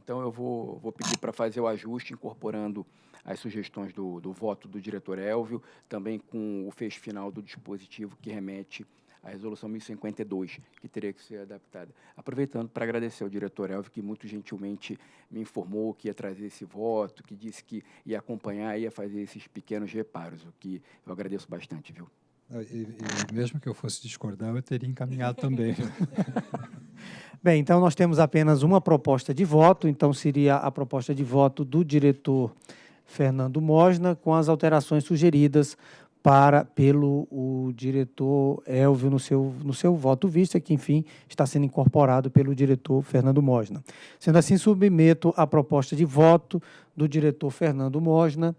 [SPEAKER 3] Então, eu vou, vou pedir para fazer o ajuste, incorporando as sugestões do, do voto do diretor Elvio, também com o fecho final do dispositivo que remete à resolução 1052, que teria que ser adaptada. Aproveitando para agradecer ao diretor Elvio, que muito gentilmente me informou que ia trazer esse voto, que disse que ia acompanhar e ia fazer esses pequenos reparos, o que eu agradeço bastante, viu?
[SPEAKER 4] E, e mesmo que eu fosse discordar, eu teria encaminhado também.
[SPEAKER 1] Bem, então nós temos apenas uma proposta de voto, então seria a proposta de voto do diretor Fernando Mosna, com as alterações sugeridas para pelo o diretor Elvio no seu, no seu voto vista, que, enfim, está sendo incorporado pelo diretor Fernando Mosna. Sendo assim, submeto a proposta de voto do diretor Fernando Mosna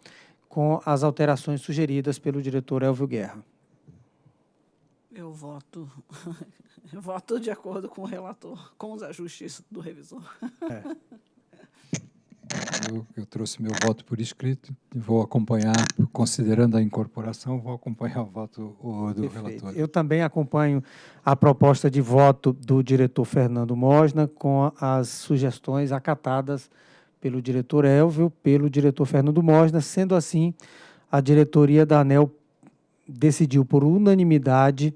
[SPEAKER 1] com as alterações sugeridas pelo diretor Elvio Guerra.
[SPEAKER 2] Eu voto, eu voto de acordo com o relator, com os ajustes do revisor. É.
[SPEAKER 4] Eu, eu, trouxe meu voto por escrito e vou acompanhar, considerando a incorporação, vou acompanhar o voto o, do Perfeito. relator.
[SPEAKER 1] Eu também acompanho a proposta de voto do diretor Fernando Mosna com as sugestões acatadas pelo diretor Elvio, pelo diretor Fernando Mosna. Sendo assim, a diretoria da ANEL decidiu por unanimidade.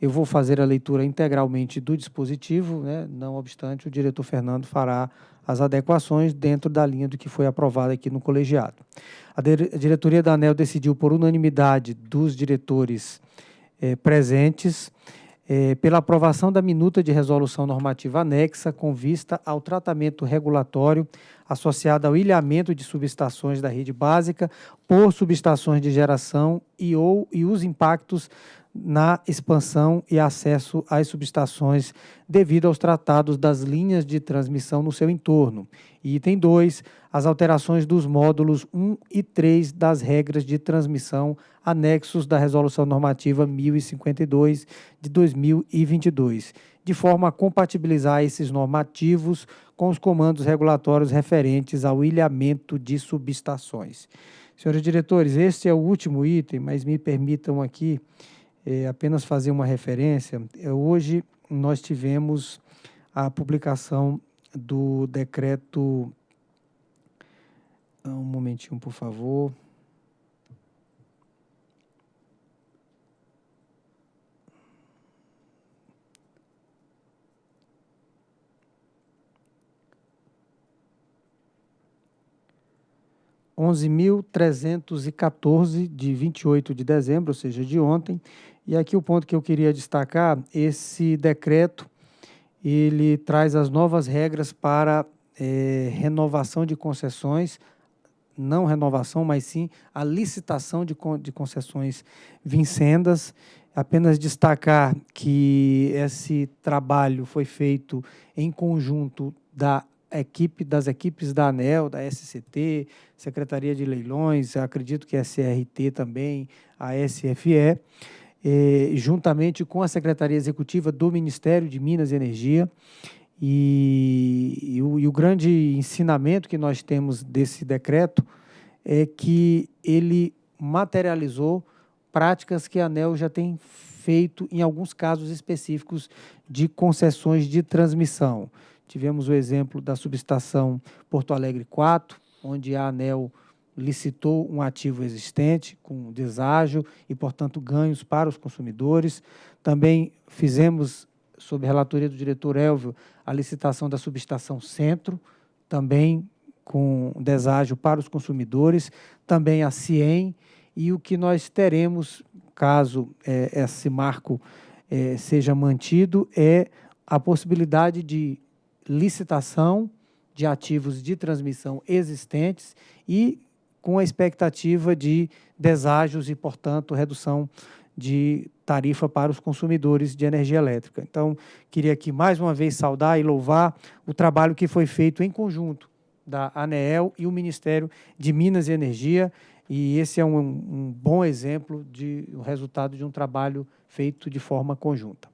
[SPEAKER 1] Eu vou fazer a leitura integralmente do dispositivo, né? não obstante, o diretor Fernando fará as adequações dentro da linha do que foi aprovado aqui no colegiado. A, a diretoria da ANEL decidiu por unanimidade dos diretores eh, presentes eh, pela aprovação da minuta de resolução normativa anexa com vista ao tratamento regulatório associado ao ilhamento de subestações da rede básica por subestações de geração e ou e os impactos na expansão e acesso às subestações devido aos tratados das linhas de transmissão no seu entorno. Item 2, as alterações dos módulos 1 e 3 das regras de transmissão anexos da Resolução Normativa 1052 de 2022, de forma a compatibilizar esses normativos com os comandos regulatórios referentes ao ilhamento de subestações. Senhores diretores, este é o último item, mas me permitam aqui é, apenas fazer uma referência. É, hoje nós tivemos a publicação do decreto. Ah, um momentinho, por favor. 11.314, de 28 de dezembro, ou seja, de ontem. E aqui o ponto que eu queria destacar, esse decreto, ele traz as novas regras para é, renovação de concessões, não renovação, mas sim a licitação de, de concessões vincendas. Apenas destacar que esse trabalho foi feito em conjunto da equipe das equipes da ANEL, da SCT, Secretaria de Leilões, acredito que a SRT também, a SFE, eh, juntamente com a Secretaria Executiva do Ministério de Minas e Energia. E, e, o, e o grande ensinamento que nós temos desse decreto é que ele materializou práticas que a ANEL já tem feito em alguns casos específicos de concessões de transmissão. Tivemos o exemplo da subestação Porto Alegre 4, onde a ANEL licitou um ativo existente com deságio e, portanto, ganhos para os consumidores. Também fizemos, sob relatoria do diretor Elvio, a licitação da subestação Centro, também com deságio para os consumidores, também a CIEM, e o que nós teremos, caso é, esse marco é, seja mantido, é a possibilidade de licitação de ativos de transmissão existentes e com a expectativa de deságios e, portanto, redução de tarifa para os consumidores de energia elétrica. Então, queria aqui mais uma vez saudar e louvar o trabalho que foi feito em conjunto da ANEEL e o Ministério de Minas e Energia, e esse é um, um bom exemplo de o resultado de um trabalho feito de forma conjunta.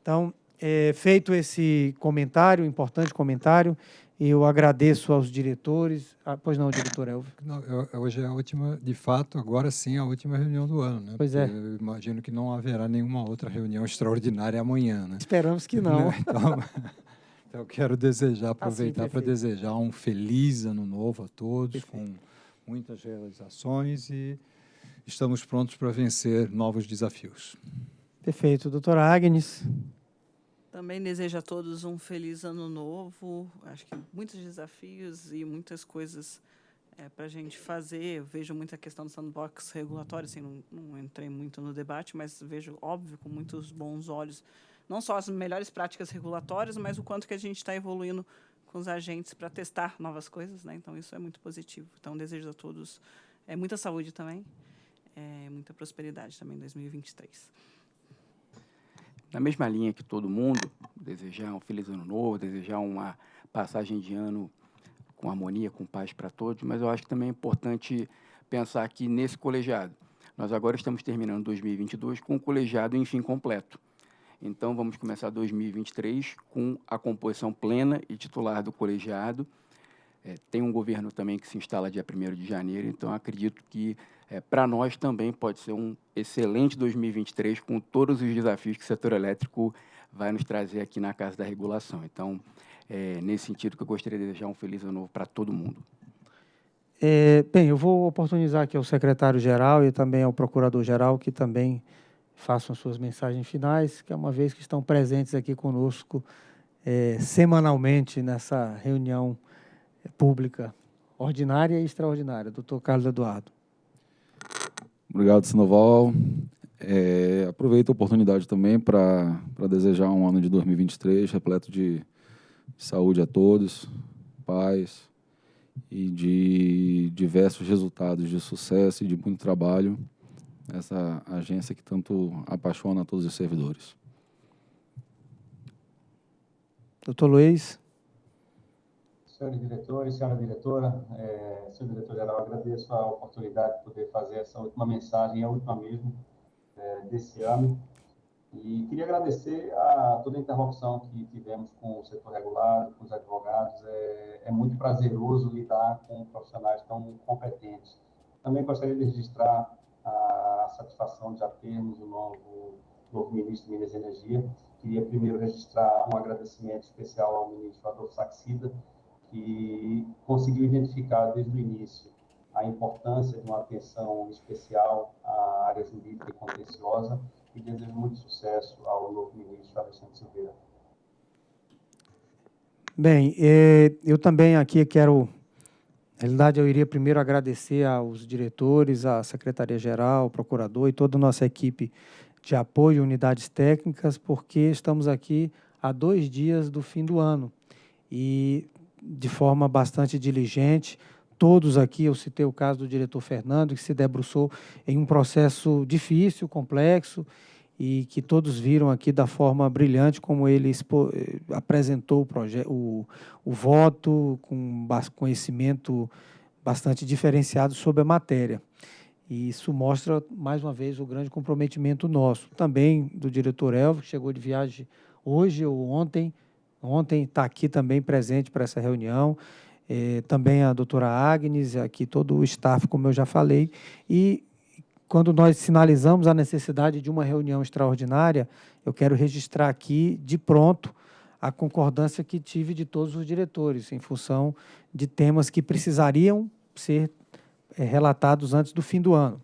[SPEAKER 1] Então, é, feito esse comentário, importante comentário, eu agradeço aos diretores. Ah, pois não, diretor Elvio.
[SPEAKER 4] Não, hoje é a última, de fato, agora sim, a última reunião do ano. Né?
[SPEAKER 1] Pois é.
[SPEAKER 4] Eu imagino que não haverá nenhuma outra reunião extraordinária amanhã. Né?
[SPEAKER 1] Esperamos que não.
[SPEAKER 4] Então, então, eu quero desejar, aproveitar assim, para desejar um feliz ano novo a todos, perfeito. com muitas realizações e estamos prontos para vencer novos desafios.
[SPEAKER 1] Perfeito. Doutora Agnes.
[SPEAKER 2] Também desejo a todos um feliz ano novo. Acho que muitos desafios e muitas coisas é, para a gente fazer. Eu vejo muita questão do sandbox regulatório, assim, não, não, entrei muito no debate, mas vejo, óbvio, com muitos bons olhos, não só as melhores práticas regulatórias, mas o quanto que a gente está evoluindo com os agentes para testar novas coisas. Né? Então, isso é muito positivo. Então, desejo a todos é, muita saúde também, é, muita prosperidade também em 2023
[SPEAKER 3] na mesma linha que todo mundo, desejar um feliz ano novo, desejar uma passagem de ano com harmonia, com paz para todos, mas eu acho que também é importante pensar aqui nesse colegiado. Nós agora estamos terminando 2022 com o colegiado em fim completo. Então, vamos começar 2023 com a composição plena e titular do colegiado. É, tem um governo também que se instala dia 1 de janeiro, então acredito que é, para nós também pode ser um excelente 2023 com todos os desafios que o setor elétrico vai nos trazer aqui na Casa da Regulação. Então, é nesse sentido que eu gostaria de desejar um feliz ano novo para todo mundo.
[SPEAKER 1] É, bem, eu vou oportunizar aqui ao secretário-geral e também ao procurador-geral que também façam suas mensagens finais, que é uma vez que estão presentes aqui conosco é, semanalmente nessa reunião pública ordinária e extraordinária. Doutor Carlos Eduardo.
[SPEAKER 5] Obrigado, Sinoval. É, aproveito a oportunidade também para desejar um ano de 2023 repleto de saúde a todos, paz e de diversos resultados de sucesso e de muito trabalho. Essa agência que tanto apaixona todos os servidores.
[SPEAKER 1] Doutor Luiz
[SPEAKER 6] senhores diretores, senhora diretora, é, senhor diretor-geral, agradeço a oportunidade de poder fazer essa última mensagem, a última mesmo, é, desse ano. E queria agradecer a toda a interlocução que tivemos com o setor regulado, com os advogados. É, é muito prazeroso lidar com profissionais tão competentes. Também gostaria de registrar a satisfação de já termos o novo, novo ministro de Minas e Energia. Queria primeiro registrar um agradecimento especial ao ministro Adolfo Saxida, que conseguiu identificar desde o início a importância de uma atenção especial à área jurídica e contenciosa e desejo muito sucesso ao novo ministro Alexandre Silveira.
[SPEAKER 1] Bem, é, eu também aqui quero Na realidade, eu iria primeiro agradecer aos diretores, à Secretaria-Geral, ao Procurador e toda a nossa equipe de apoio, unidades técnicas, porque estamos aqui há dois dias do fim do ano e de forma bastante diligente, todos aqui, eu citei o caso do diretor Fernando, que se debruçou em um processo difícil, complexo, e que todos viram aqui da forma brilhante como ele expo, eh, apresentou o, o, o voto com conhecimento bastante diferenciado sobre a matéria. E isso mostra, mais uma vez, o grande comprometimento nosso. Também do diretor Elvio, que chegou de viagem hoje ou ontem, ontem está aqui também presente para essa reunião, eh, também a doutora Agnes, aqui todo o staff, como eu já falei, e quando nós sinalizamos a necessidade de uma reunião extraordinária, eu quero registrar aqui, de pronto, a concordância que tive de todos os diretores, em função de temas que precisariam ser é, relatados antes do fim do ano.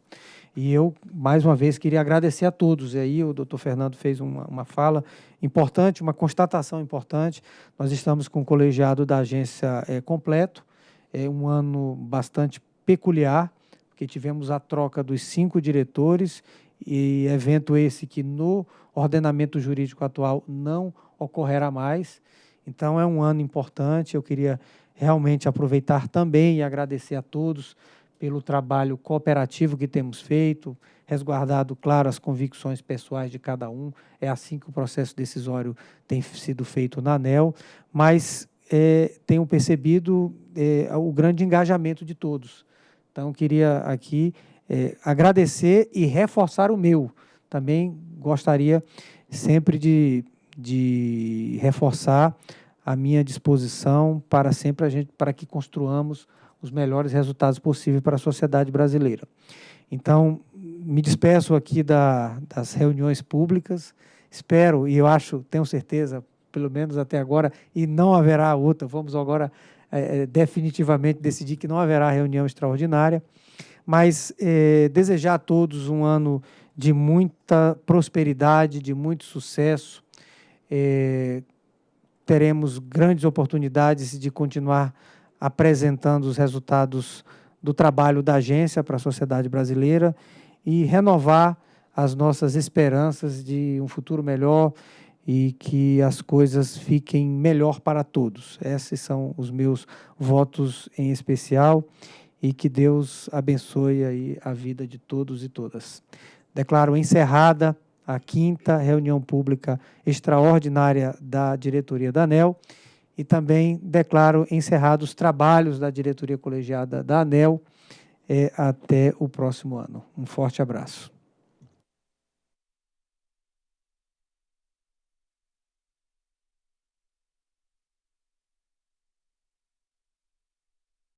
[SPEAKER 1] E eu, mais uma vez, queria agradecer a todos. E aí o doutor Fernando fez uma, uma fala importante, uma constatação importante. Nós estamos com o colegiado da agência é, completo, é um ano bastante peculiar, porque tivemos a troca dos cinco diretores e evento esse que no ordenamento jurídico atual não ocorrerá mais. Então é um ano importante. Eu queria realmente aproveitar também e agradecer a todos pelo trabalho cooperativo que temos feito, resguardado, claro, as convicções pessoais de cada um. É assim que o processo decisório tem sido feito na ANEL, mas é, tenho percebido é, o grande engajamento de todos. Então, queria aqui é, agradecer e reforçar o meu. Também gostaria sempre de, de reforçar a minha disposição para sempre a gente, para que construamos os melhores resultados possíveis para a sociedade brasileira. Então, me despeço aqui da, das reuniões públicas, espero e eu acho, tenho certeza, pelo menos até agora, e não haverá outra, vamos agora é, definitivamente decidir que não haverá reunião extraordinária, mas é, desejar a todos um ano de muita prosperidade, de muito sucesso. É, teremos grandes oportunidades de continuar apresentando os resultados do trabalho da agência para a sociedade brasileira e renovar as nossas esperanças de um futuro melhor e que as coisas fiquem melhor para todos. Esses são os meus votos em especial e que Deus abençoe aí a vida de todos e todas. Declaro encerrada a quinta reunião pública extraordinária da diretoria da ANEL e também declaro encerrados os trabalhos da diretoria colegiada da ANEL eh, até o próximo ano. Um forte abraço.